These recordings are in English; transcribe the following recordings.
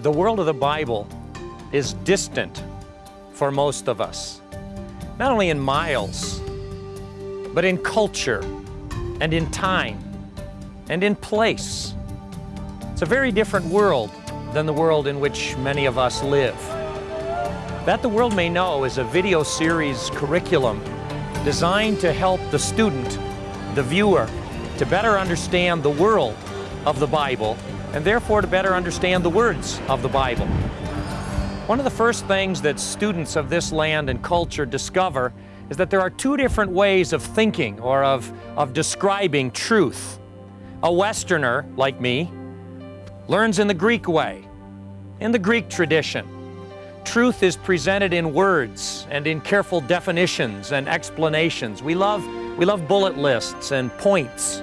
The world of the Bible is distant for most of us, not only in miles, but in culture and in time and in place. It's a very different world than the world in which many of us live. That the World May Know is a video series curriculum designed to help the student, the viewer, to better understand the world of the Bible and therefore to better understand the words of the Bible. One of the first things that students of this land and culture discover is that there are two different ways of thinking or of, of describing truth. A Westerner, like me, learns in the Greek way, in the Greek tradition. Truth is presented in words and in careful definitions and explanations. We love, we love bullet lists and points.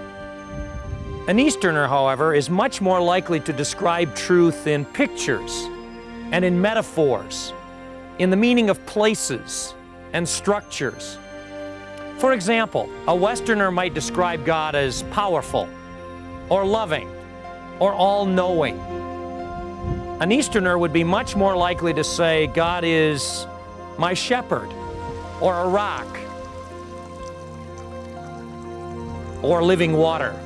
An Easterner, however, is much more likely to describe truth in pictures and in metaphors, in the meaning of places and structures. For example, a Westerner might describe God as powerful, or loving, or all-knowing. An Easterner would be much more likely to say, God is my shepherd, or a rock, or living water.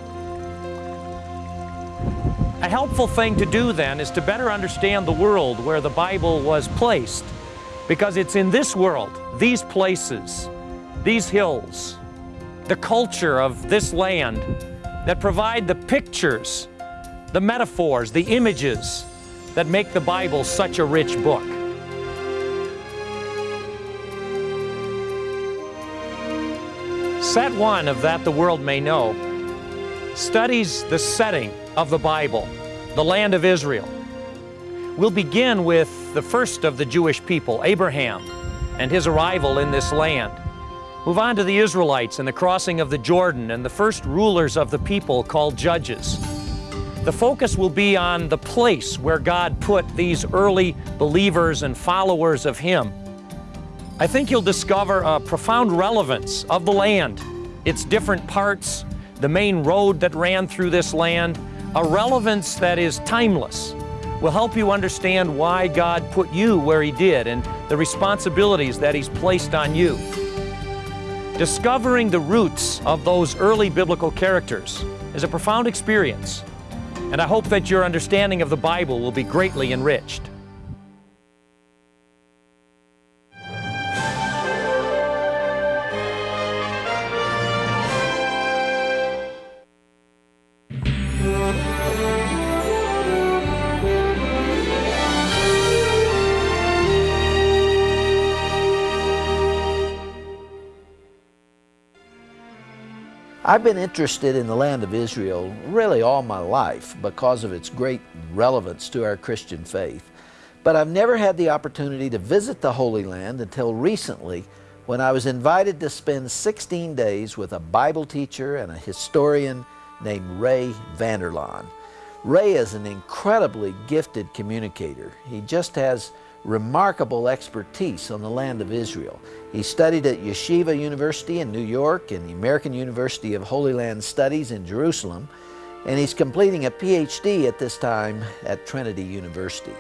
A helpful thing to do then is to better understand the world where the Bible was placed because it's in this world, these places, these hills, the culture of this land that provide the pictures, the metaphors, the images that make the Bible such a rich book. Set one of That the World May Know studies the setting of the Bible, the land of Israel. We'll begin with the first of the Jewish people, Abraham, and his arrival in this land. Move on to the Israelites and the crossing of the Jordan and the first rulers of the people called judges. The focus will be on the place where God put these early believers and followers of Him. I think you'll discover a profound relevance of the land, its different parts, the main road that ran through this land, a relevance that is timeless, will help you understand why God put you where He did and the responsibilities that He's placed on you. Discovering the roots of those early biblical characters is a profound experience, and I hope that your understanding of the Bible will be greatly enriched. I've been interested in the land of Israel really all my life because of its great relevance to our Christian faith. But I've never had the opportunity to visit the Holy Land until recently when I was invited to spend 16 days with a Bible teacher and a historian named Ray Vander Laan. Ray is an incredibly gifted communicator. He just has remarkable expertise on the land of Israel. He studied at Yeshiva University in New York and the American University of Holy Land Studies in Jerusalem, and he's completing a PhD at this time at Trinity University.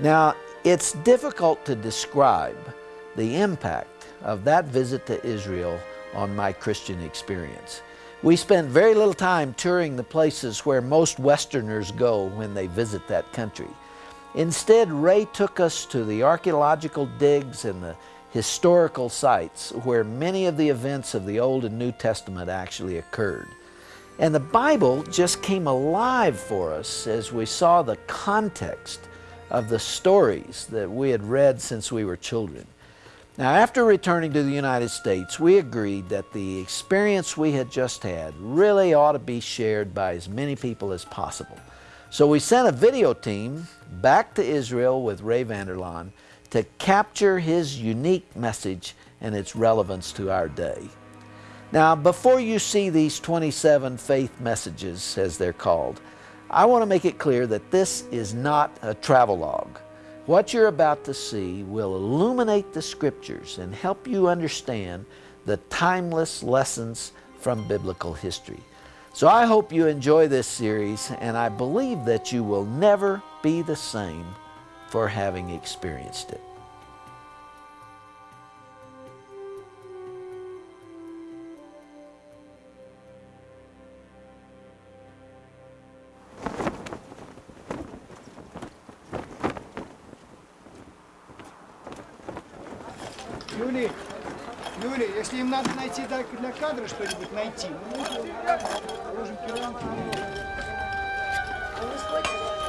Now, it's difficult to describe the impact of that visit to Israel on my Christian experience. We spent very little time touring the places where most Westerners go when they visit that country. Instead, Ray took us to the archaeological digs and the historical sites where many of the events of the Old and New Testament actually occurred. And the Bible just came alive for us as we saw the context of the stories that we had read since we were children. Now, after returning to the United States, we agreed that the experience we had just had really ought to be shared by as many people as possible. So we sent a video team back to Israel with Ray Vander Laan to capture his unique message and its relevance to our day. Now, before you see these 27 faith messages, as they're called, I want to make it clear that this is not a travelogue. What you're about to see will illuminate the Scriptures and help you understand the timeless lessons from biblical history. So I hope you enjoy this series, and I believe that you will never be the same for having experienced it. Julie. Юлий, если им надо найти для, кадра что-нибудь найти, ну, положим керамику. Ну,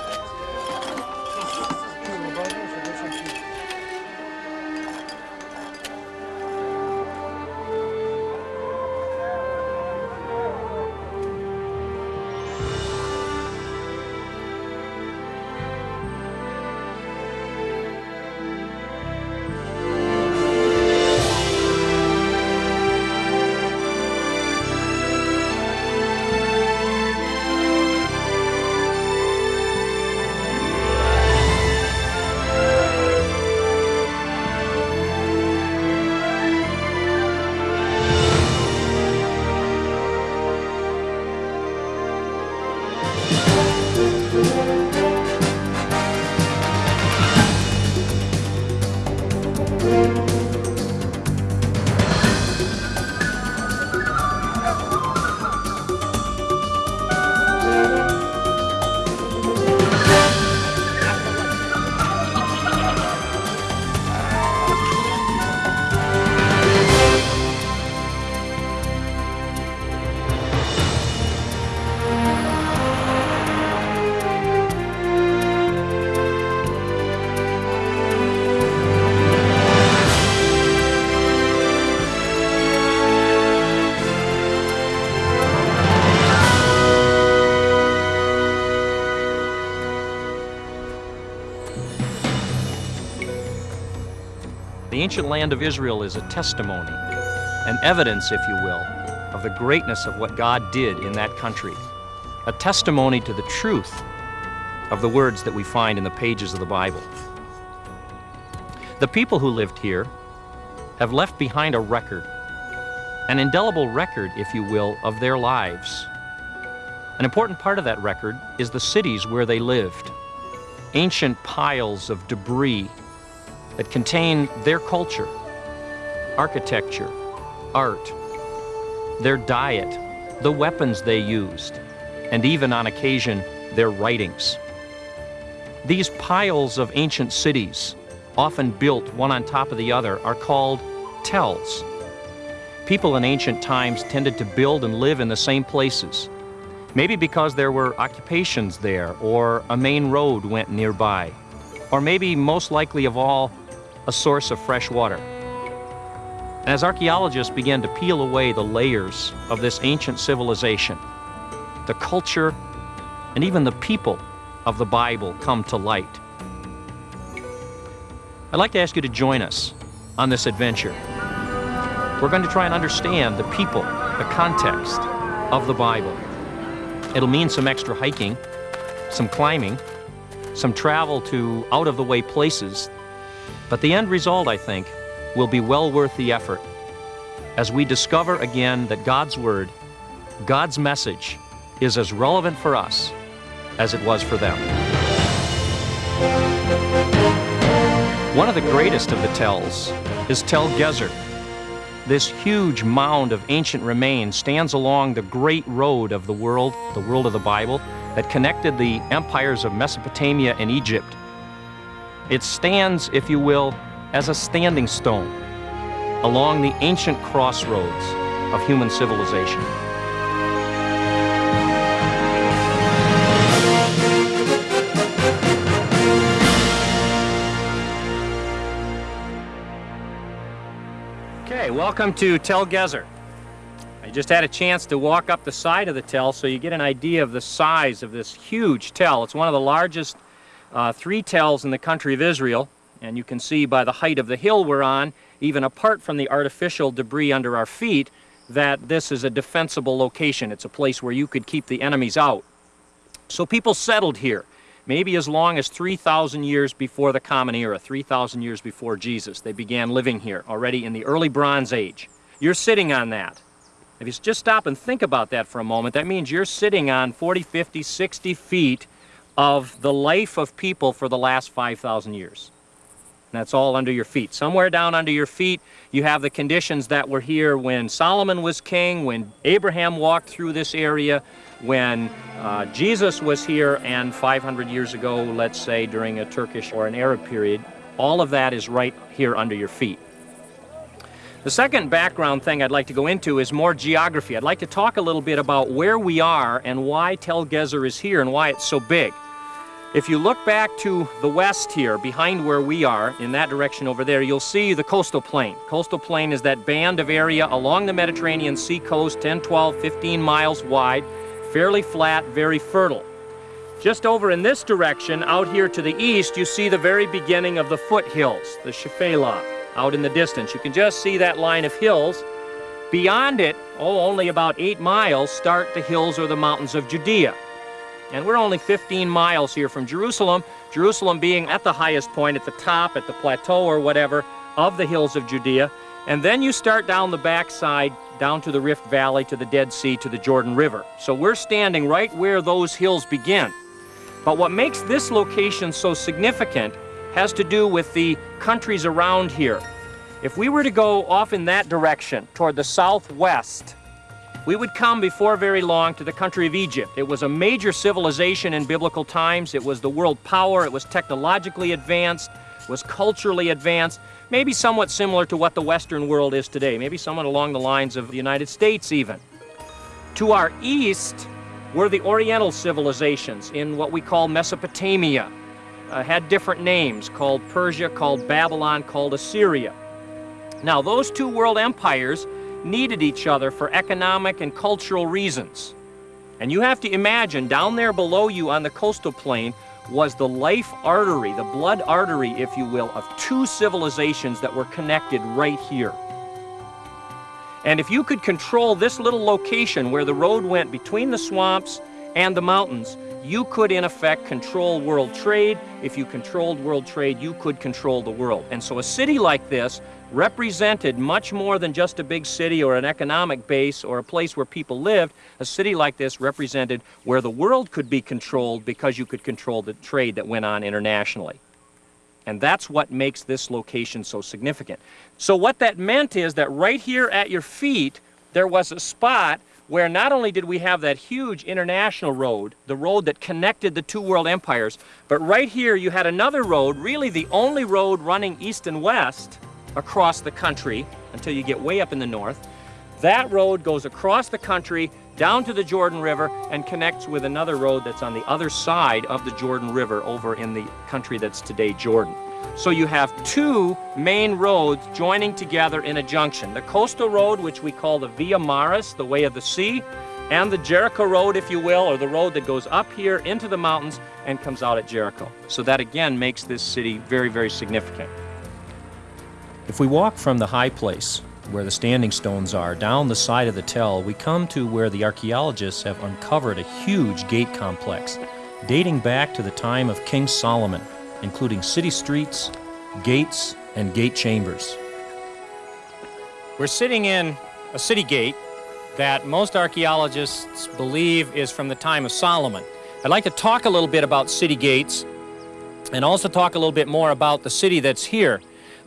ancient land of Israel is a testimony, an evidence, if you will, of the greatness of what God did in that country. A testimony to the truth of the words that we find in the pages of the Bible. The people who lived here have left behind a record, an indelible record, if you will, of their lives. An important part of that record is the cities where they lived. Ancient piles of debris that contain their culture, architecture, art, their diet, the weapons they used, and even on occasion, their writings. These piles of ancient cities, often built one on top of the other, are called tells. People in ancient times tended to build and live in the same places, maybe because there were occupations there or a main road went nearby, or maybe most likely of all, a source of fresh water. As archaeologists began to peel away the layers of this ancient civilization, the culture and even the people of the Bible come to light. I'd like to ask you to join us on this adventure. We're going to try and understand the people, the context of the Bible. It'll mean some extra hiking, some climbing, some travel to out of the way places but the end result, I think, will be well worth the effort as we discover again that God's Word, God's message, is as relevant for us as it was for them. One of the greatest of the tells is Tel Gezer. This huge mound of ancient remains stands along the great road of the world, the world of the Bible, that connected the empires of Mesopotamia and Egypt it stands, if you will, as a standing stone along the ancient crossroads of human civilization. Okay, welcome to Tel Gezer. I just had a chance to walk up the side of the tell so you get an idea of the size of this huge tell. It's one of the largest uh, three tells in the country of Israel, and you can see by the height of the hill we're on, even apart from the artificial debris under our feet, that this is a defensible location. It's a place where you could keep the enemies out. So people settled here, maybe as long as 3,000 years before the Common Era, 3,000 years before Jesus. They began living here already in the early Bronze Age. You're sitting on that. If you just stop and think about that for a moment, that means you're sitting on 40, 50, 60 feet of the life of people for the last 5,000 years. And that's all under your feet. Somewhere down under your feet, you have the conditions that were here when Solomon was king, when Abraham walked through this area, when uh, Jesus was here, and 500 years ago, let's say during a Turkish or an Arab period. All of that is right here under your feet. The second background thing I'd like to go into is more geography. I'd like to talk a little bit about where we are and why Tel Gezer is here and why it's so big. If you look back to the west here, behind where we are, in that direction over there, you'll see the coastal plain. Coastal plain is that band of area along the Mediterranean Sea coast, 10, 12, 15 miles wide, fairly flat, very fertile. Just over in this direction, out here to the east, you see the very beginning of the foothills, the Shephelah out in the distance. You can just see that line of hills. Beyond it, oh, only about eight miles, start the hills or the mountains of Judea. And we're only 15 miles here from Jerusalem, Jerusalem being at the highest point, at the top, at the plateau or whatever, of the hills of Judea. And then you start down the backside, down to the Rift Valley, to the Dead Sea, to the Jordan River. So we're standing right where those hills begin. But what makes this location so significant has to do with the countries around here. If we were to go off in that direction, toward the southwest, we would come before very long to the country of Egypt. It was a major civilization in biblical times. It was the world power. It was technologically advanced, was culturally advanced, maybe somewhat similar to what the Western world is today, maybe somewhat along the lines of the United States even. To our east were the Oriental civilizations in what we call Mesopotamia, uh, had different names, called Persia, called Babylon, called Assyria. Now, those two world empires needed each other for economic and cultural reasons. And you have to imagine, down there below you on the coastal plain was the life artery, the blood artery, if you will, of two civilizations that were connected right here. And if you could control this little location where the road went between the swamps and the mountains, you could in effect control world trade. If you controlled world trade, you could control the world. And so a city like this represented much more than just a big city or an economic base or a place where people lived. A city like this represented where the world could be controlled because you could control the trade that went on internationally. And that's what makes this location so significant. So what that meant is that right here at your feet, there was a spot where not only did we have that huge international road, the road that connected the two world empires, but right here you had another road, really the only road running east and west across the country until you get way up in the north. That road goes across the country down to the Jordan River and connects with another road that's on the other side of the Jordan River over in the country that's today Jordan. So you have two main roads joining together in a junction. The coastal road, which we call the Via Maris, the way of the sea, and the Jericho road, if you will, or the road that goes up here into the mountains and comes out at Jericho. So that again makes this city very, very significant. If we walk from the high place, where the standing stones are, down the side of the tell, we come to where the archaeologists have uncovered a huge gate complex dating back to the time of King Solomon including city streets, gates, and gate chambers. We're sitting in a city gate that most archaeologists believe is from the time of Solomon. I'd like to talk a little bit about city gates and also talk a little bit more about the city that's here.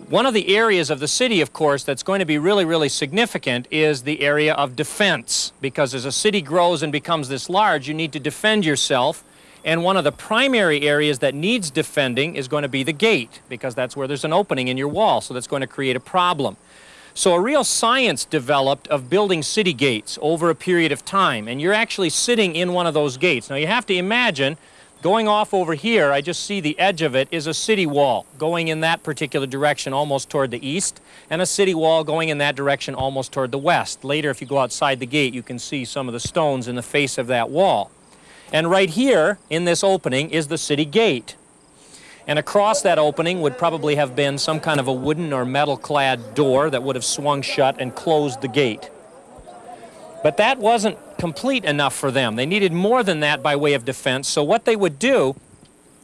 One of the areas of the city, of course, that's going to be really, really significant is the area of defense because as a city grows and becomes this large, you need to defend yourself and one of the primary areas that needs defending is going to be the gate, because that's where there's an opening in your wall, so that's going to create a problem. So a real science developed of building city gates over a period of time, and you're actually sitting in one of those gates. Now you have to imagine, going off over here, I just see the edge of it, is a city wall going in that particular direction almost toward the east, and a city wall going in that direction almost toward the west. Later, if you go outside the gate, you can see some of the stones in the face of that wall. And right here in this opening is the city gate. And across that opening would probably have been some kind of a wooden or metal-clad door that would have swung shut and closed the gate. But that wasn't complete enough for them. They needed more than that by way of defense. So what they would do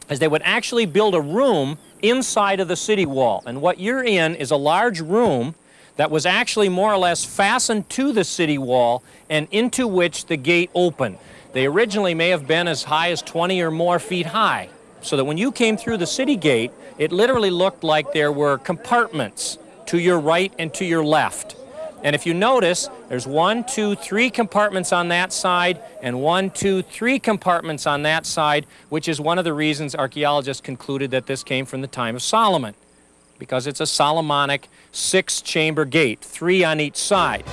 is they would actually build a room inside of the city wall. And what you're in is a large room that was actually more or less fastened to the city wall and into which the gate opened. They originally may have been as high as 20 or more feet high, so that when you came through the city gate, it literally looked like there were compartments to your right and to your left. And if you notice, there's one, two, three compartments on that side, and one, two, three compartments on that side, which is one of the reasons archaeologists concluded that this came from the time of Solomon, because it's a Solomonic six-chamber gate, three on each side.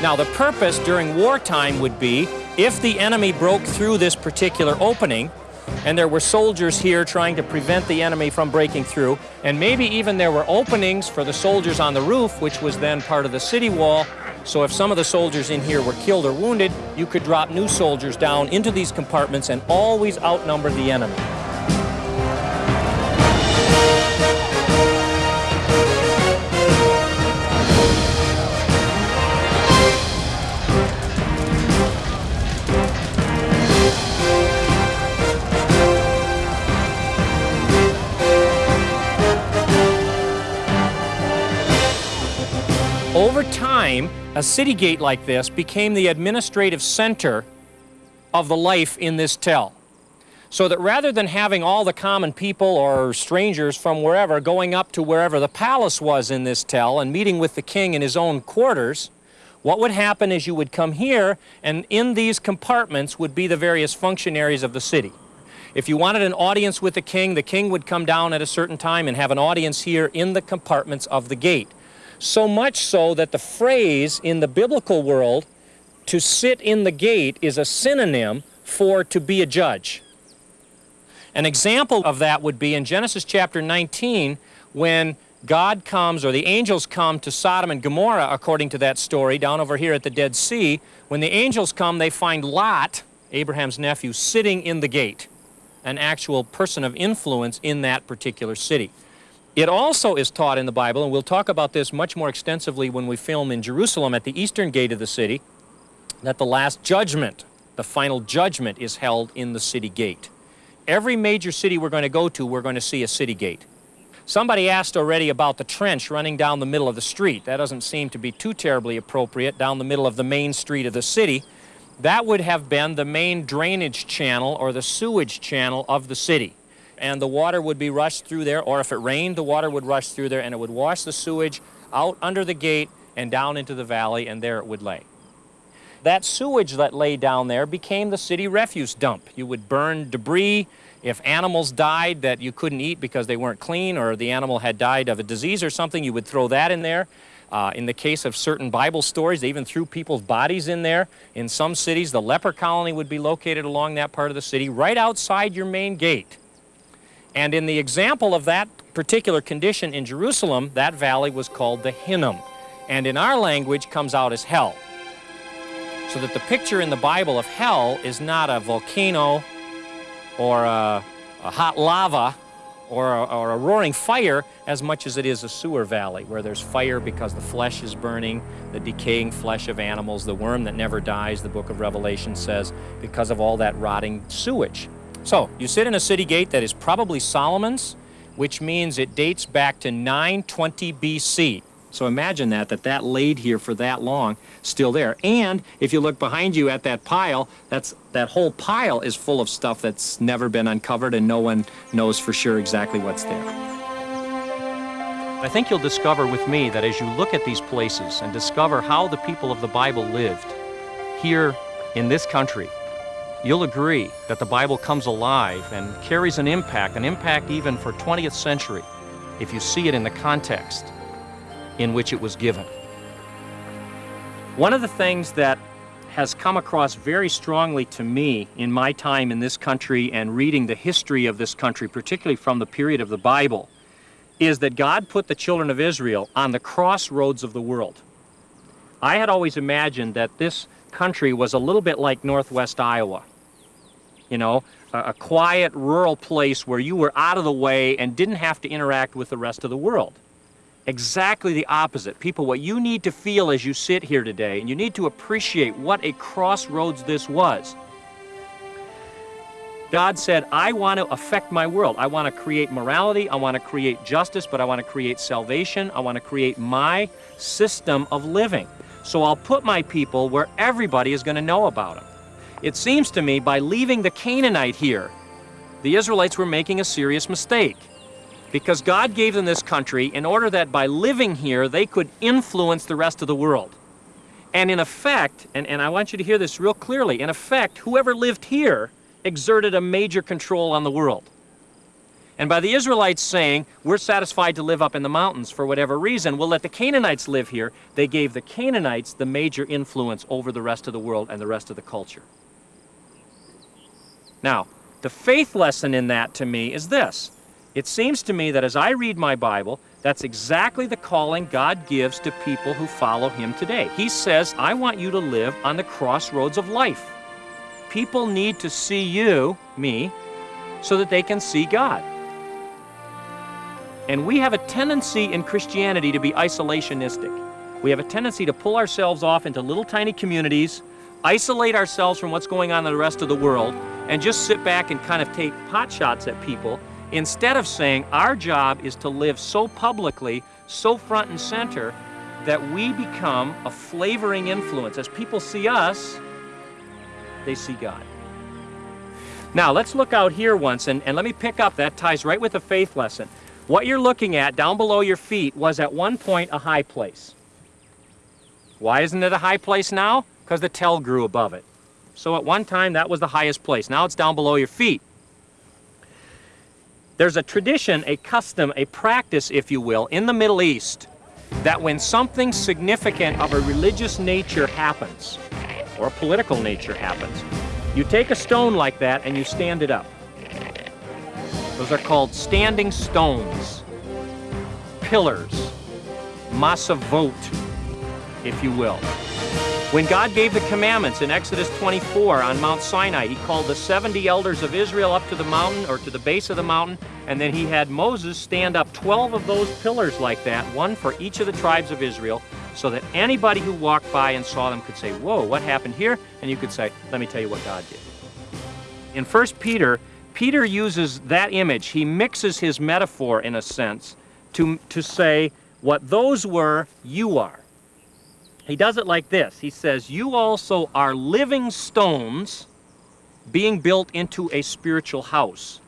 Now, the purpose during wartime would be, if the enemy broke through this particular opening, and there were soldiers here trying to prevent the enemy from breaking through, and maybe even there were openings for the soldiers on the roof, which was then part of the city wall. So if some of the soldiers in here were killed or wounded, you could drop new soldiers down into these compartments and always outnumber the enemy. Time, a city gate like this became the administrative center of the life in this tell. So that rather than having all the common people or strangers from wherever going up to wherever the palace was in this tell and meeting with the king in his own quarters, what would happen is you would come here and in these compartments would be the various functionaries of the city. If you wanted an audience with the king, the king would come down at a certain time and have an audience here in the compartments of the gate. So much so that the phrase in the biblical world, to sit in the gate, is a synonym for to be a judge. An example of that would be in Genesis chapter 19 when God comes, or the angels come to Sodom and Gomorrah, according to that story, down over here at the Dead Sea. When the angels come, they find Lot, Abraham's nephew, sitting in the gate, an actual person of influence in that particular city. It also is taught in the Bible, and we'll talk about this much more extensively when we film in Jerusalem at the eastern gate of the city, that the last judgment, the final judgment, is held in the city gate. Every major city we're going to go to, we're going to see a city gate. Somebody asked already about the trench running down the middle of the street. That doesn't seem to be too terribly appropriate down the middle of the main street of the city. That would have been the main drainage channel or the sewage channel of the city and the water would be rushed through there, or if it rained, the water would rush through there and it would wash the sewage out under the gate and down into the valley, and there it would lay. That sewage that lay down there became the city refuse dump. You would burn debris. If animals died that you couldn't eat because they weren't clean or the animal had died of a disease or something, you would throw that in there. Uh, in the case of certain Bible stories, they even threw people's bodies in there. In some cities, the leper colony would be located along that part of the city, right outside your main gate. And in the example of that particular condition in Jerusalem, that valley was called the Hinnom. And in our language comes out as hell. So that the picture in the Bible of hell is not a volcano or a, a hot lava or a, or a, roaring fire as much as it is a sewer valley where there's fire because the flesh is burning, the decaying flesh of animals, the worm that never dies, the book of Revelation says, because of all that rotting sewage. So you sit in a city gate that is probably Solomon's, which means it dates back to 920 BC. So imagine that, that that laid here for that long, still there. And if you look behind you at that pile, that's, that whole pile is full of stuff that's never been uncovered and no one knows for sure exactly what's there. I think you'll discover with me that as you look at these places and discover how the people of the Bible lived here in this country, you'll agree that the Bible comes alive and carries an impact, an impact even for 20th century, if you see it in the context in which it was given. One of the things that has come across very strongly to me in my time in this country and reading the history of this country, particularly from the period of the Bible, is that God put the children of Israel on the crossroads of the world. I had always imagined that this country was a little bit like northwest Iowa. You know, a, a, quiet rural place where you were out of the way and didn't have to interact with the rest of the world. Exactly the opposite. People, what you need to feel as you sit here today, and you need to appreciate what a crossroads this was. God said, I want to affect my world. I want to create morality. I want to create justice, but I want to create salvation. I want to create my system of living. So I'll put my people where everybody is going to know about them. It seems to me by leaving the Canaanite here, the Israelites were making a serious mistake. Because God gave them this country in order that by living here, they could influence the rest of the world. And in effect, and, and I want you to hear this real clearly, in effect, whoever lived here exerted a major control on the world. And by the Israelites saying, we're satisfied to live up in the mountains for whatever reason, we'll let the Canaanites live here, they gave the Canaanites the major influence over the rest of the world and the rest of the culture. Now, the faith lesson in that to me is this. It seems to me that as I read my Bible, that's exactly the calling God gives to people who follow Him today. He says, I want you to live on the crossroads of life. People need to see you, me, so that they can see God. And we have a tendency in Christianity to be isolationistic. We have a tendency to pull ourselves off into little tiny communities, isolate ourselves from what's going on in the rest of the world, and just sit back and kind of take pot shots at people instead of saying our job is to live so publicly, so front and center, that we become a flavoring influence. As people see us, they see God. Now, let's look out here once, and, and let me pick up, that ties right with the faith lesson. What you're looking at down below your feet was at one point a high place. Why isn't it a high place now? Because the tell grew above it. So at one time, that was the highest place. Now it's down below your feet. There's a tradition, a custom, a practice, if you will, in the Middle East that when something significant of a religious nature happens, or a political nature happens, you take a stone like that and you stand it up. Those are called standing stones, pillars, masavot, if you will. When God gave the commandments in Exodus 24 on Mount Sinai, he called the 70 elders of Israel up to the mountain or to the base of the mountain, and then he had Moses stand up 12 of those pillars like that, one for each of the tribes of Israel, so that anybody who walked by and saw them could say, Whoa, what happened here? And you could say, Let me tell you what God did. In 1 Peter, Peter uses that image. He mixes his metaphor, in a sense, to, to say, What those were, you are. He does it like this. He says, You also are living stones being built into a spiritual house.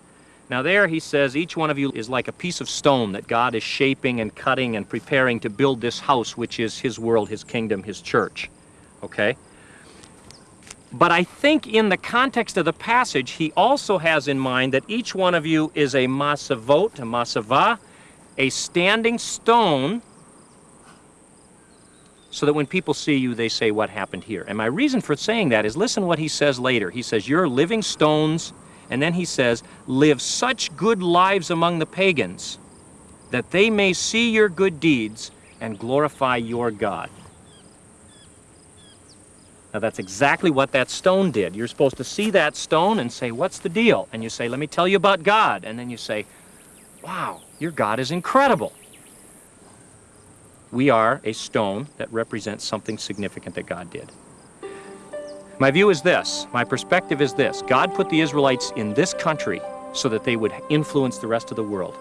Now, there he says, each one of you is like a piece of stone that God is shaping and cutting and preparing to build this house, which is his world, his kingdom, his church. Okay? But I think in the context of the passage, he also has in mind that each one of you is a masavot, a masava, a standing stone so that when people see you, they say, What happened here? And my reason for saying that is listen what he says later. He says, You're living stones, and then he says, Live such good lives among the pagans that they may see your good deeds and glorify your God. Now that's exactly what that stone did. You're supposed to see that stone and say, What's the deal? And you say, Let me tell you about God. And then you say, Wow, your God is incredible we are a stone that represents something significant that God did. My view is this, my perspective is this God put the Israelites in this country so that they would influence the rest of the world.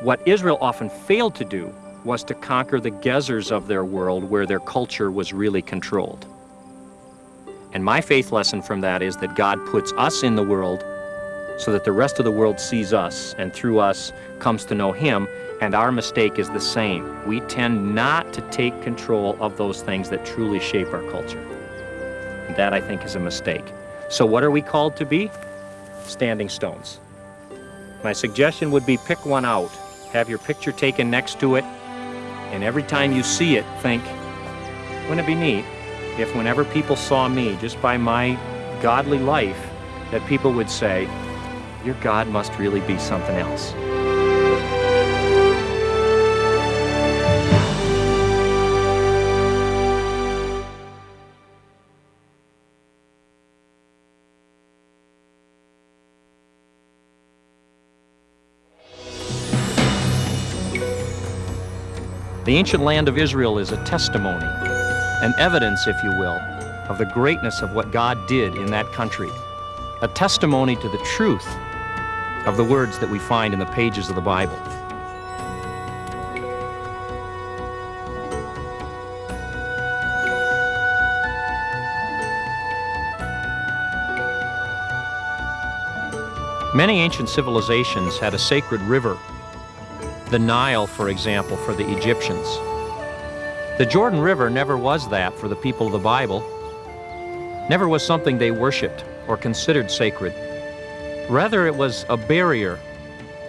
What Israel often failed to do was to conquer the Gezers of their world where their culture was really controlled. And my faith lesson from that is that God puts us in the world so that the rest of the world sees us and through us comes to know Him and our mistake is the same. We tend not to take control of those things that truly shape our culture. That, I think, is a mistake. So, what are we called to be? Standing stones. My suggestion would be pick one out, have your picture taken next to it, and every time you see it, think, wouldn't it be neat if, whenever people saw me, just by my godly life, that people would say, Your God must really be something else. The ancient land of Israel is a testimony, an evidence, if you will, of the greatness of what God did in that country. a testimony to the truth of the words that we find in the pages of the Bible. Many ancient civilizations had a sacred river. The Nile, for example, for the Egyptians. The Jordan River never was that for the people of the Bible. Never was something they worshiped or considered sacred. Rather, it was a barrier,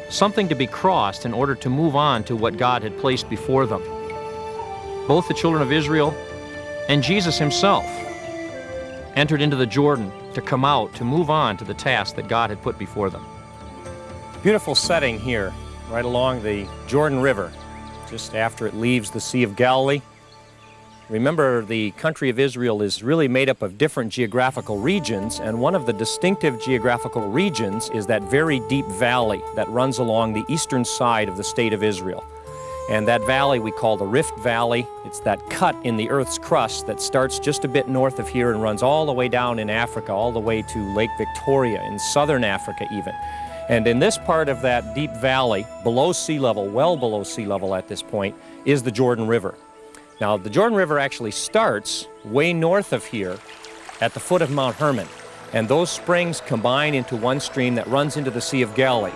something to be crossed in order to move on to what God had placed before them. Both the children of Israel and Jesus himself entered into the Jordan to come out, to move on to the task that God had put before them. Beautiful setting here, right along the Jordan River, just after it leaves the Sea of Galilee. Remember, the country of Israel is really made up of different geographical regions, and one of the distinctive geographical regions is that very deep valley that runs along the eastern side of the state of Israel. And that valley we call the Rift Valley. It's that cut in the Earth's crust that starts just a bit north of here and runs all the way down in Africa, all the way to Lake Victoria, in southern Africa even. And in this part of that deep valley, below sea level, well below sea level at this point, is the Jordan River. Now, the Jordan River actually starts way north of here at the foot of Mount Hermon. And those springs combine into one stream that runs into the Sea of Galilee.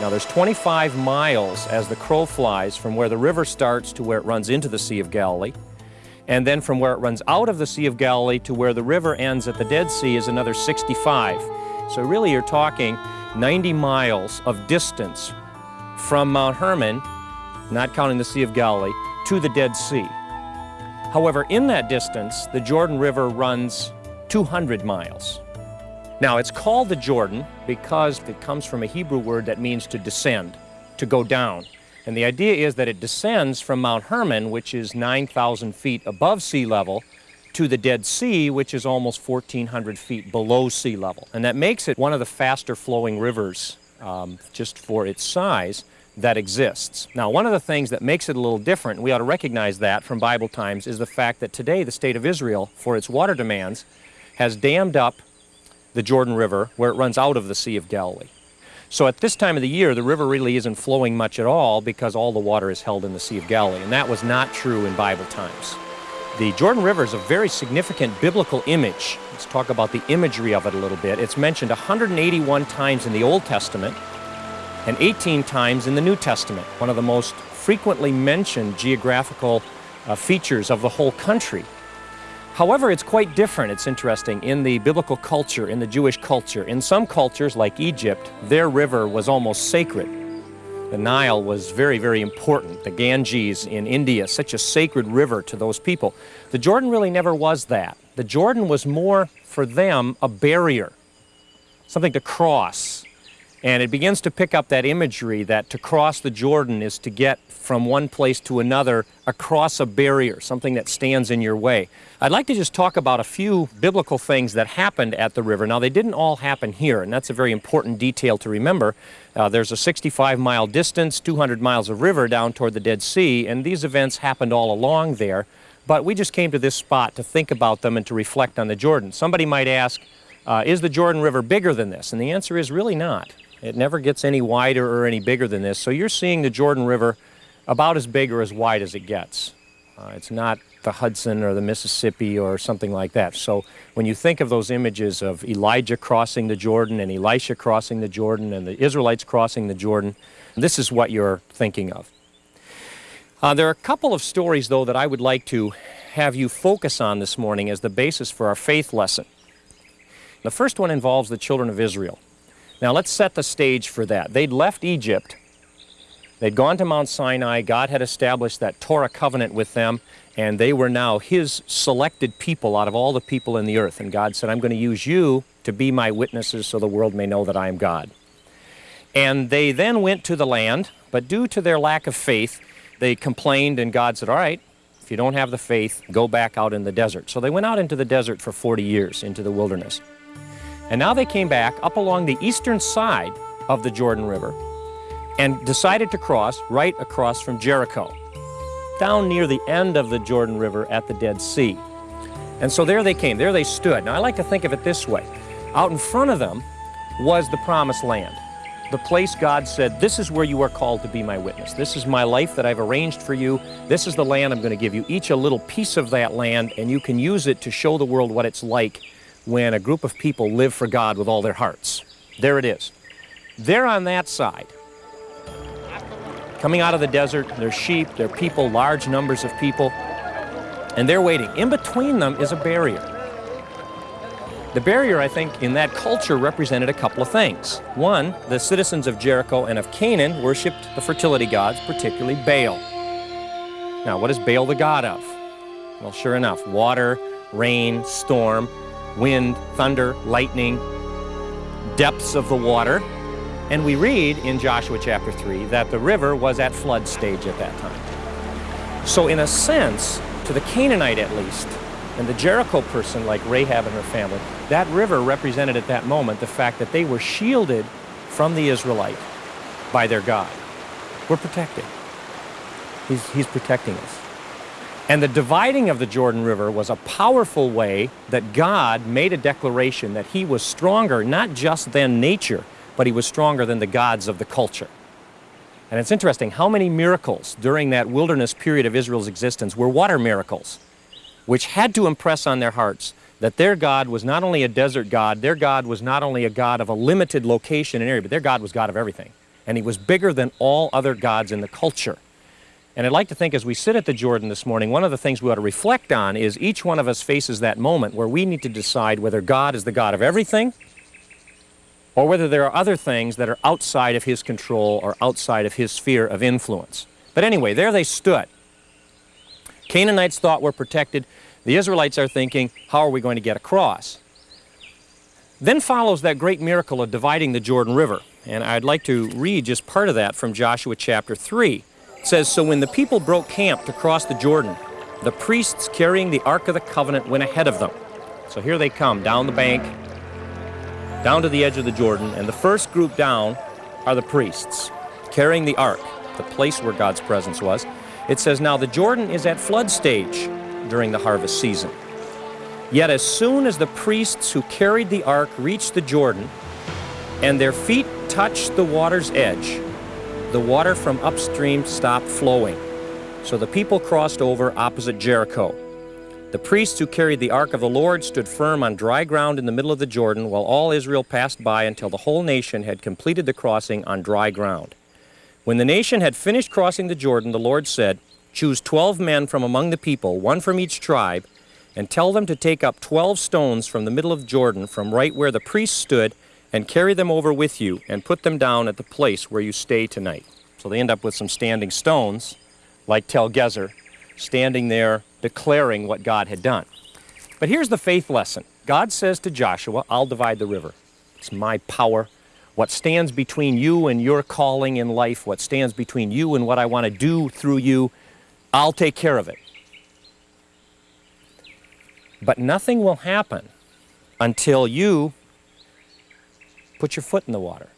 Now there's 25 miles as the crow flies from where the river starts to where it runs into the Sea of Galilee. And then from where it runs out of the Sea of Galilee to where the river ends at the Dead Sea is another 65. So really you're talking 90 miles of distance from Mount Hermon, not counting the Sea of Galilee, to the Dead Sea. However, in that distance, the Jordan River runs 200 miles. Now, it's called the Jordan because it comes from a Hebrew word that means to descend, to go down. And the idea is that it descends from Mount Hermon, which is 9,000 feet above sea level, to the Dead Sea, which is almost 1,400 feet below sea level. And that makes it one of the faster flowing rivers, um, just for its size, that exists. Now, one of the things that makes it a little different, we ought to recognize that from Bible times, is the fact that today the state of Israel, for its water demands, has dammed up the Jordan River, where it runs out of the Sea of Galilee. So at this time of the year, the river really isn't flowing much at all because all the water is held in the Sea of Galilee, and that was not true in Bible times. The Jordan River is a very significant biblical image. Let's talk about the imagery of it a little bit. It's mentioned 181 times in the Old Testament and 18 times in the New Testament, one of the most frequently mentioned geographical uh, features of the whole country. However, it's quite different, it's interesting, in the biblical culture, in the Jewish culture. In some cultures, like Egypt, their river was almost sacred. The Nile was very, very important. The Ganges in India, such a sacred river to those people. The Jordan really never was that. The Jordan was more, for them, a barrier, something to cross. And it begins to pick up that imagery that to cross the Jordan is to get from one place to another across a barrier, something that stands in your way. I'd like to just talk about a few biblical things that happened at the river. Now, they didn't all happen here, and that's a very important detail to remember. Uh, there's a 65 mile distance, 200 miles of river down toward the Dead Sea, and these events happened all along there. But we just came to this spot to think about them and to reflect on the Jordan. Somebody might ask, uh, is the Jordan River bigger than this? And the answer is really not. It never gets any wider or any bigger than this. So you're seeing the Jordan River about as big or as wide as it gets. Uh, it's not the Hudson or the Mississippi or something like that. So when you think of those images of Elijah crossing the Jordan and Elisha crossing the Jordan and the Israelites crossing the Jordan, this is what you're thinking of. Uh, there are a couple of stories, though, that I would like to have you focus on this morning as the basis for our faith lesson. The first one involves the children of Israel. Now let's set the stage for that. They'd left Egypt They'd gone to Mount Sinai. God had established that Torah covenant with them, and they were now His selected people out of all the people in the earth. And God said, I'm going to use you to be my witnesses so the world may know that I am God. And they then went to the land, but due to their lack of faith, they complained, and God said, All right, if you don't have the faith, go back out in the desert. So they went out into the desert for 40 years, into the wilderness. And now they came back up along the eastern side of the Jordan River and decided to cross right across from Jericho, down near the end of the Jordan River at the Dead Sea. And so there they came, there they stood. Now I like to think of it this way. Out in front of them was the promised land, the place God said, this is where you are called to be my witness. This is my life that I've arranged for you. This is the land I'm going to give you, each a little piece of that land, and you can use it to show the world what it's like when a group of people live for God with all their hearts. There it is. They're on that side. Coming out of the desert, there's sheep, there are people, large numbers of people, and they're waiting. In between them is a barrier. The barrier, I think, in that culture represented a couple of things. One, the citizens of Jericho and of Canaan worshipped the fertility gods, particularly Baal. Now, what is Baal the god of? Well, sure enough, water, rain, storm, wind, thunder, lightning, depths of the water. And we read in Joshua chapter 3 that the river was at flood stage at that time. So in a sense, to the Canaanite at least, and the Jericho person like Rahab and her family, that river represented at that moment the fact that they were shielded from the Israelite by their God. We're protected. He's, he's protecting us. And the dividing of the Jordan River was a powerful way that God made a declaration that he was stronger, not just than nature, but he was stronger than the gods of the culture. And it's interesting how many miracles during that wilderness period of Israel's existence were water miracles which had to impress on their hearts that their God was not only a desert God, their God was not only a God of a limited location and area, but their God was God of everything. And he was bigger than all other gods in the culture. And I'd like to think as we sit at the Jordan this morning, one of the things we ought to reflect on is each one of us faces that moment where we need to decide whether God is the God of everything or whether there are other things that are outside of his control or outside of his sphere of influence. But anyway, there they stood. Canaanites thought we're protected. The Israelites are thinking, how are we going to get across? Then follows that great miracle of dividing the Jordan River. And I'd like to read just part of that from Joshua chapter 3. Says, So when the people broke camp to cross the Jordan, the priests carrying the Ark of the Covenant went ahead of them. So here they come, down the bank, down to the edge of the Jordan, and the first group down are the priests, carrying the Ark, the place where God's presence was. It says, Now the Jordan is at flood stage during the harvest season. Yet as soon as the priests who carried the ark reached the Jordan, and their feet touched the water's edge, the water from upstream stopped flowing. So the people crossed over opposite Jericho. The priests who carried the ark of the Lord stood firm on dry ground in the middle of the Jordan, while all Israel passed by until the whole nation had completed the crossing on dry ground. When the nation had finished crossing the Jordan, the Lord said, Choose twelve men from among the people, one from each tribe, and tell them to take up twelve stones from the middle of Jordan, from right where the priests stood, and carry them over with you, and put them down at the place where you stay tonight. So they end up with some standing stones, like Tel Gezer, standing there declaring what God had done. But here's the faith lesson. God says to Joshua, I'll divide the river. It's my power what stands between you and your calling in life, what stands between you and what I want to do through you, I'll take care of it. But nothing will happen until you put your foot in the water.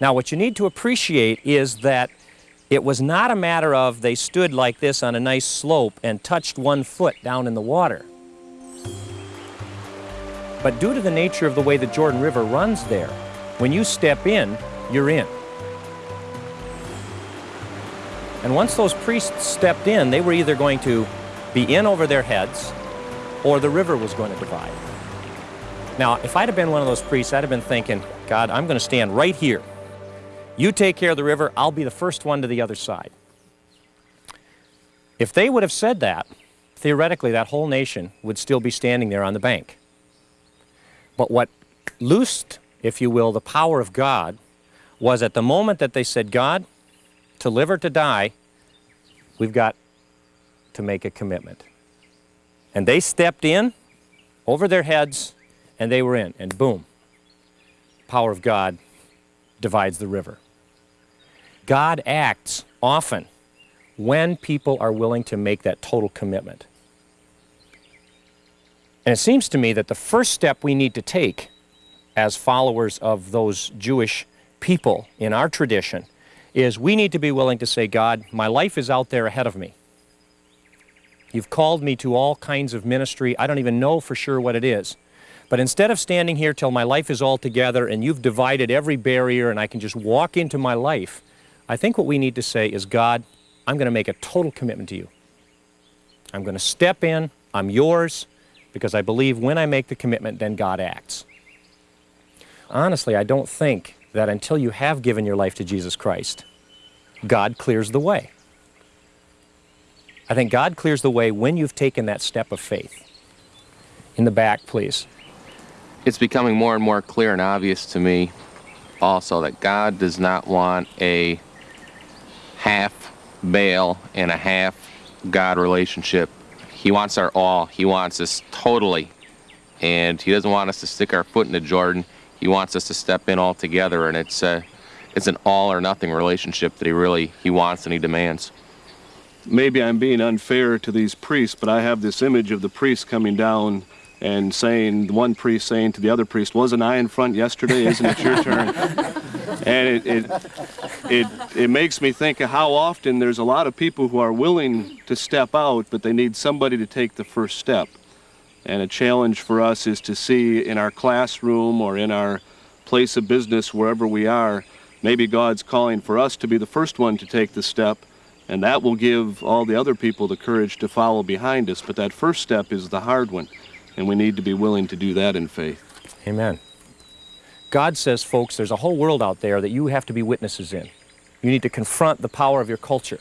Now, what you need to appreciate is that it was not a matter of they stood like this on a nice slope and touched one foot down in the water. But due to the nature of the way the Jordan River runs there, when you step in, you're in. And once those priests stepped in, they were either going to be in over their heads or the river was going to divide. Now, if I'd have been one of those priests, I'd have been thinking, God, I'm going to stand right here. You take care of the river, I'll be the first one to the other side. If they would have said that, theoretically, that whole nation would still be standing there on the bank. But what loosed if you will, the power of God was at the moment that they said, God, to live or to die, we've got to make a commitment. And they stepped in over their heads and they were in, and boom, power of God divides the river. God acts often when people are willing to make that total commitment. And it seems to me that the first step we need to take as followers of those Jewish people in our tradition is we need to be willing to say, God, my life is out there ahead of me. You've called me to all kinds of ministry. I don't even know for sure what it is. But instead of standing here till my life is all together and you've divided every barrier and I can just walk into my life, I think what we need to say is, God, I'm going to make a total commitment to you. I'm going to step in. I'm yours because I believe when I make the commitment, then God acts. Honestly, I don't think that until you have given your life to Jesus Christ, God clears the way. I think God clears the way when you've taken that step of faith. In the back, please. It's becoming more and more clear and obvious to me also that God does not want a half Baal and a half God relationship. He wants our all. He wants us totally. And He doesn't want us to stick our foot into Jordan. He wants us to step in all together, and it's a, it's an all or nothing relationship that He really He wants and He demands. Maybe I'm being unfair to these priests, but I have this image of the priest coming down and saying, one priest saying to the other priest, wasn't I in front yesterday? Isn't it your turn? and it, it, it, it makes me think of how often there's a lot of people who are willing to step out, but they need somebody to take the first step. And a challenge for us is to see in our classroom or in our place of business, wherever we are, maybe God's calling for us to be the first one to take the step, and that will give all the other people the courage to follow behind us. But that first step is the hard one, and we need to be willing to do that in faith. Amen. God says, folks, there's a whole world out there that you have to be witnesses in. You need to confront the power of your culture,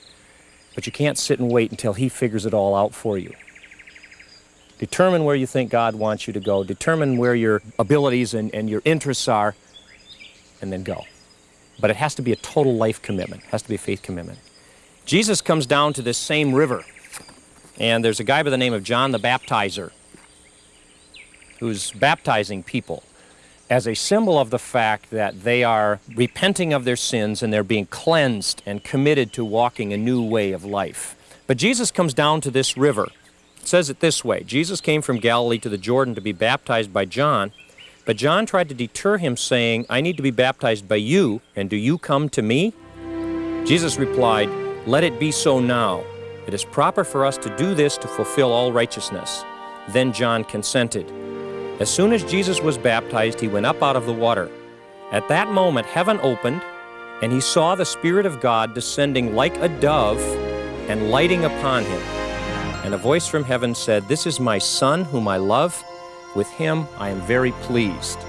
but you can't sit and wait until He figures it all out for you. Determine where you think God wants you to go. Determine where your abilities and, and your interests are, and then go. But it has to be a total life commitment. It has to be a faith commitment. Jesus comes down to this same river, and there's a guy by the name of John the Baptizer who's baptizing people as a symbol of the fact that they are repenting of their sins and they're being cleansed and committed to walking a new way of life. But Jesus comes down to this river. It says it this way Jesus came from Galilee to the Jordan to be baptized by John, but John tried to deter him, saying, I need to be baptized by you, and do you come to me? Jesus replied, Let it be so now. It is proper for us to do this to fulfill all righteousness. Then John consented. As soon as Jesus was baptized, he went up out of the water. At that moment, heaven opened, and he saw the Spirit of God descending like a dove and lighting upon him. And a voice from heaven said, This is my Son, whom I love. With him I am very pleased.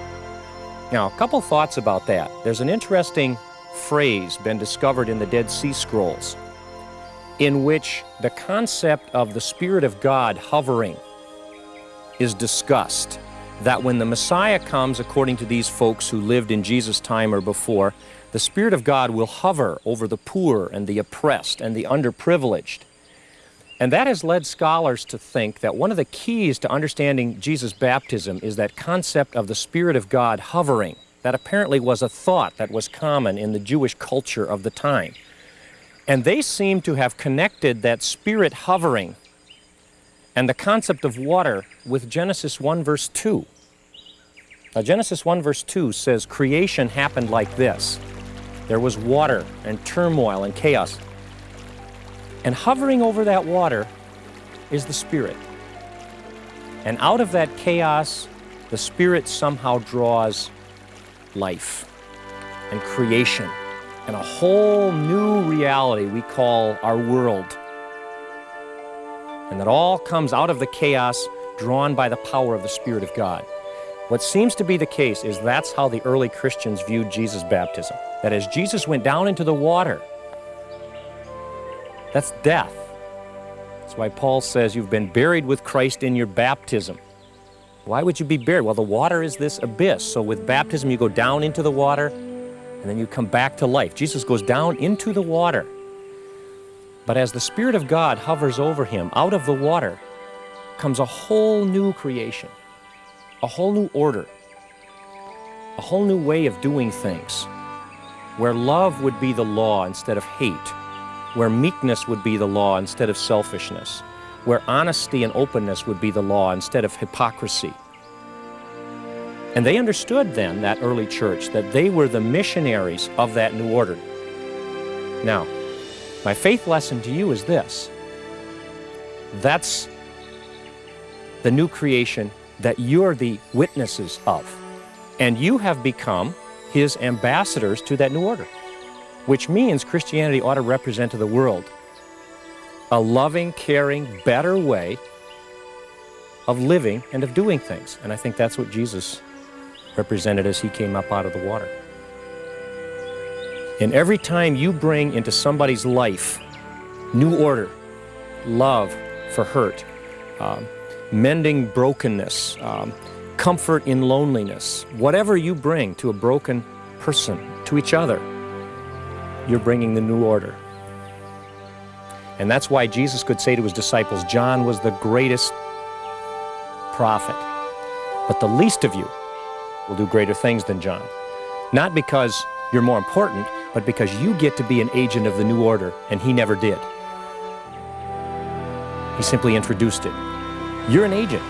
Now, a couple thoughts about that. There's an interesting phrase been discovered in the Dead Sea Scrolls in which the concept of the Spirit of God hovering is discussed. That when the Messiah comes, according to these folks who lived in Jesus' time or before, the Spirit of God will hover over the poor and the oppressed and the underprivileged. And that has led scholars to think that one of the keys to understanding Jesus' baptism is that concept of the Spirit of God hovering. That apparently was a thought that was common in the Jewish culture of the time. And they seem to have connected that Spirit hovering and the concept of water with Genesis 1 verse 2. Now Genesis 1 verse 2 says creation happened like this. There was water and turmoil and chaos. And hovering over that water is the Spirit. And out of that chaos, the Spirit somehow draws life and creation and a whole new reality we call our world. And that all comes out of the chaos drawn by the power of the Spirit of God. What seems to be the case is that's how the early Christians viewed Jesus' baptism. That as Jesus went down into the water, that's death. That's why Paul says you've been buried with Christ in your baptism. Why would you be buried? Well, the water is this abyss. So with baptism, you go down into the water, and then you come back to life. Jesus goes down into the water. But as the Spirit of God hovers over him, out of the water comes a whole new creation, a whole new order, a whole new way of doing things, where love would be the law instead of hate, where meekness would be the law instead of selfishness, where honesty and openness would be the law instead of hypocrisy. And they understood then, that early church, that they were the missionaries of that new order. Now, my faith lesson to you is this. That's the new creation that you're the witnesses of. And you have become his ambassadors to that new order, which means Christianity ought to represent to the world a loving, caring, better way of living and of doing things. And I think that's what Jesus represented as he came up out of the water. And every time you bring into somebody's life new order, love for hurt, um, mending brokenness, um, comfort in loneliness, whatever you bring to a broken person, to each other, you're bringing the new order. And that's why Jesus could say to his disciples, John was the greatest prophet, but the least of you will do greater things than John. Not because you're more important, but because you get to be an agent of the new order, and he never did. He simply introduced it. You're an agent.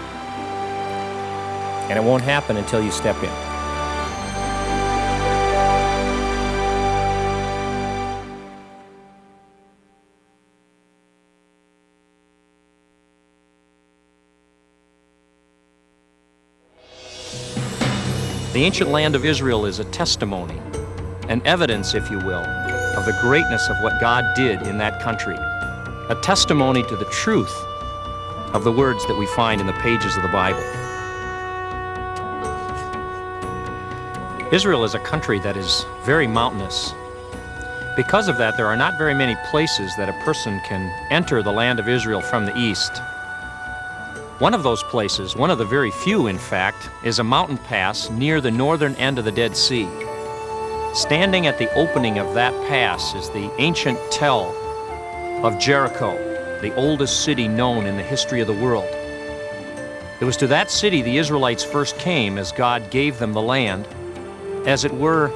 And it won't happen until you step in. The ancient land of Israel is a testimony, an evidence, if you will, of the greatness of what God did in that country, a testimony to the truth of the words that we find in the pages of the Bible. Israel is a country that is very mountainous. Because of that, there are not very many places that a person can enter the land of Israel from the east. One of those places, one of the very few in fact, is a mountain pass near the northern end of the Dead Sea. Standing at the opening of that pass is the ancient tell of Jericho, the oldest city known in the history of the world. It was to that city the Israelites first came as God gave them the land, as it were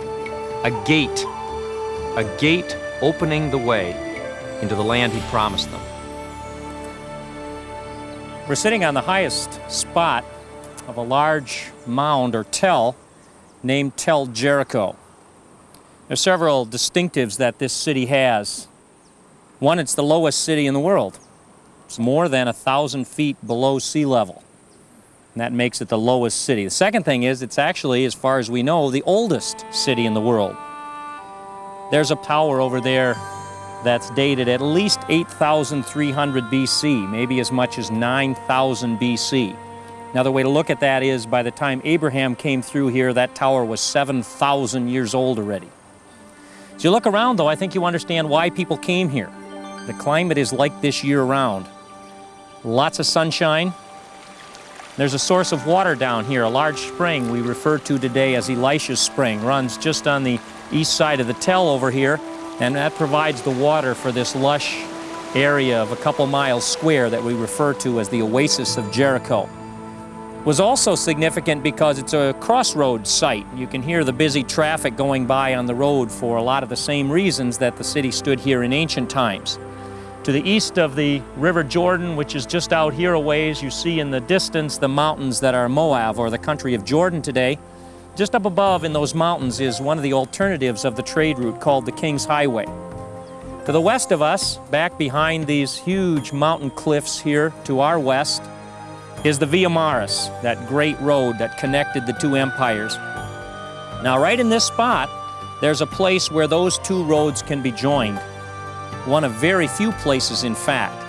a gate, a gate opening the way into the land He promised them. We're sitting on the highest spot of a large mound or tell named Tell Jericho. There are several distinctives that this city has. One, it's the lowest city in the world. It's more than a thousand feet below sea level. And that makes it the lowest city. The second thing is it's actually, as far as we know, the oldest city in the world. There's a tower over there that's dated at least 8,300 BC, maybe as much as 9,000 BC. Another way to look at that is by the time Abraham came through here, that tower was 7,000 years old already. As you look around, though, I think you understand why people came here. The climate is like this year-round. Lots of sunshine. There's a source of water down here, a large spring we refer to today as Elisha's Spring. Runs just on the east side of the tell over here, and that provides the water for this lush area of a couple miles square that we refer to as the Oasis of Jericho. Was also significant because it's a crossroads site. You can hear the busy traffic going by on the road for a lot of the same reasons that the city stood here in ancient times. To the east of the River Jordan, which is just out here a ways, you see in the distance the mountains that are Moab, or the country of Jordan today. Just up above in those mountains is one of the alternatives of the trade route called the King's Highway. To the west of us, back behind these huge mountain cliffs here to our west, is the Via Maris, that great road that connected the two empires. Now, right in this spot, there's a place where those two roads can be joined. One of very few places, in fact.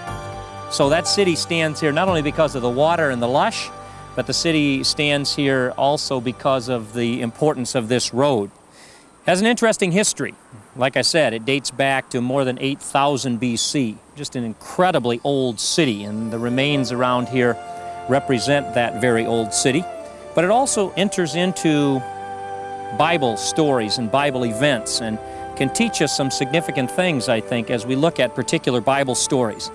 So that city stands here not only because of the water and the lush, but the city stands here also because of the importance of this road. It has an interesting history. Like I said, it dates back to more than 8,000 BC. Just an incredibly old city, and the remains around here represent that very old city. But it also enters into Bible stories and Bible events and can teach us some significant things, I think, as we look at particular Bible stories.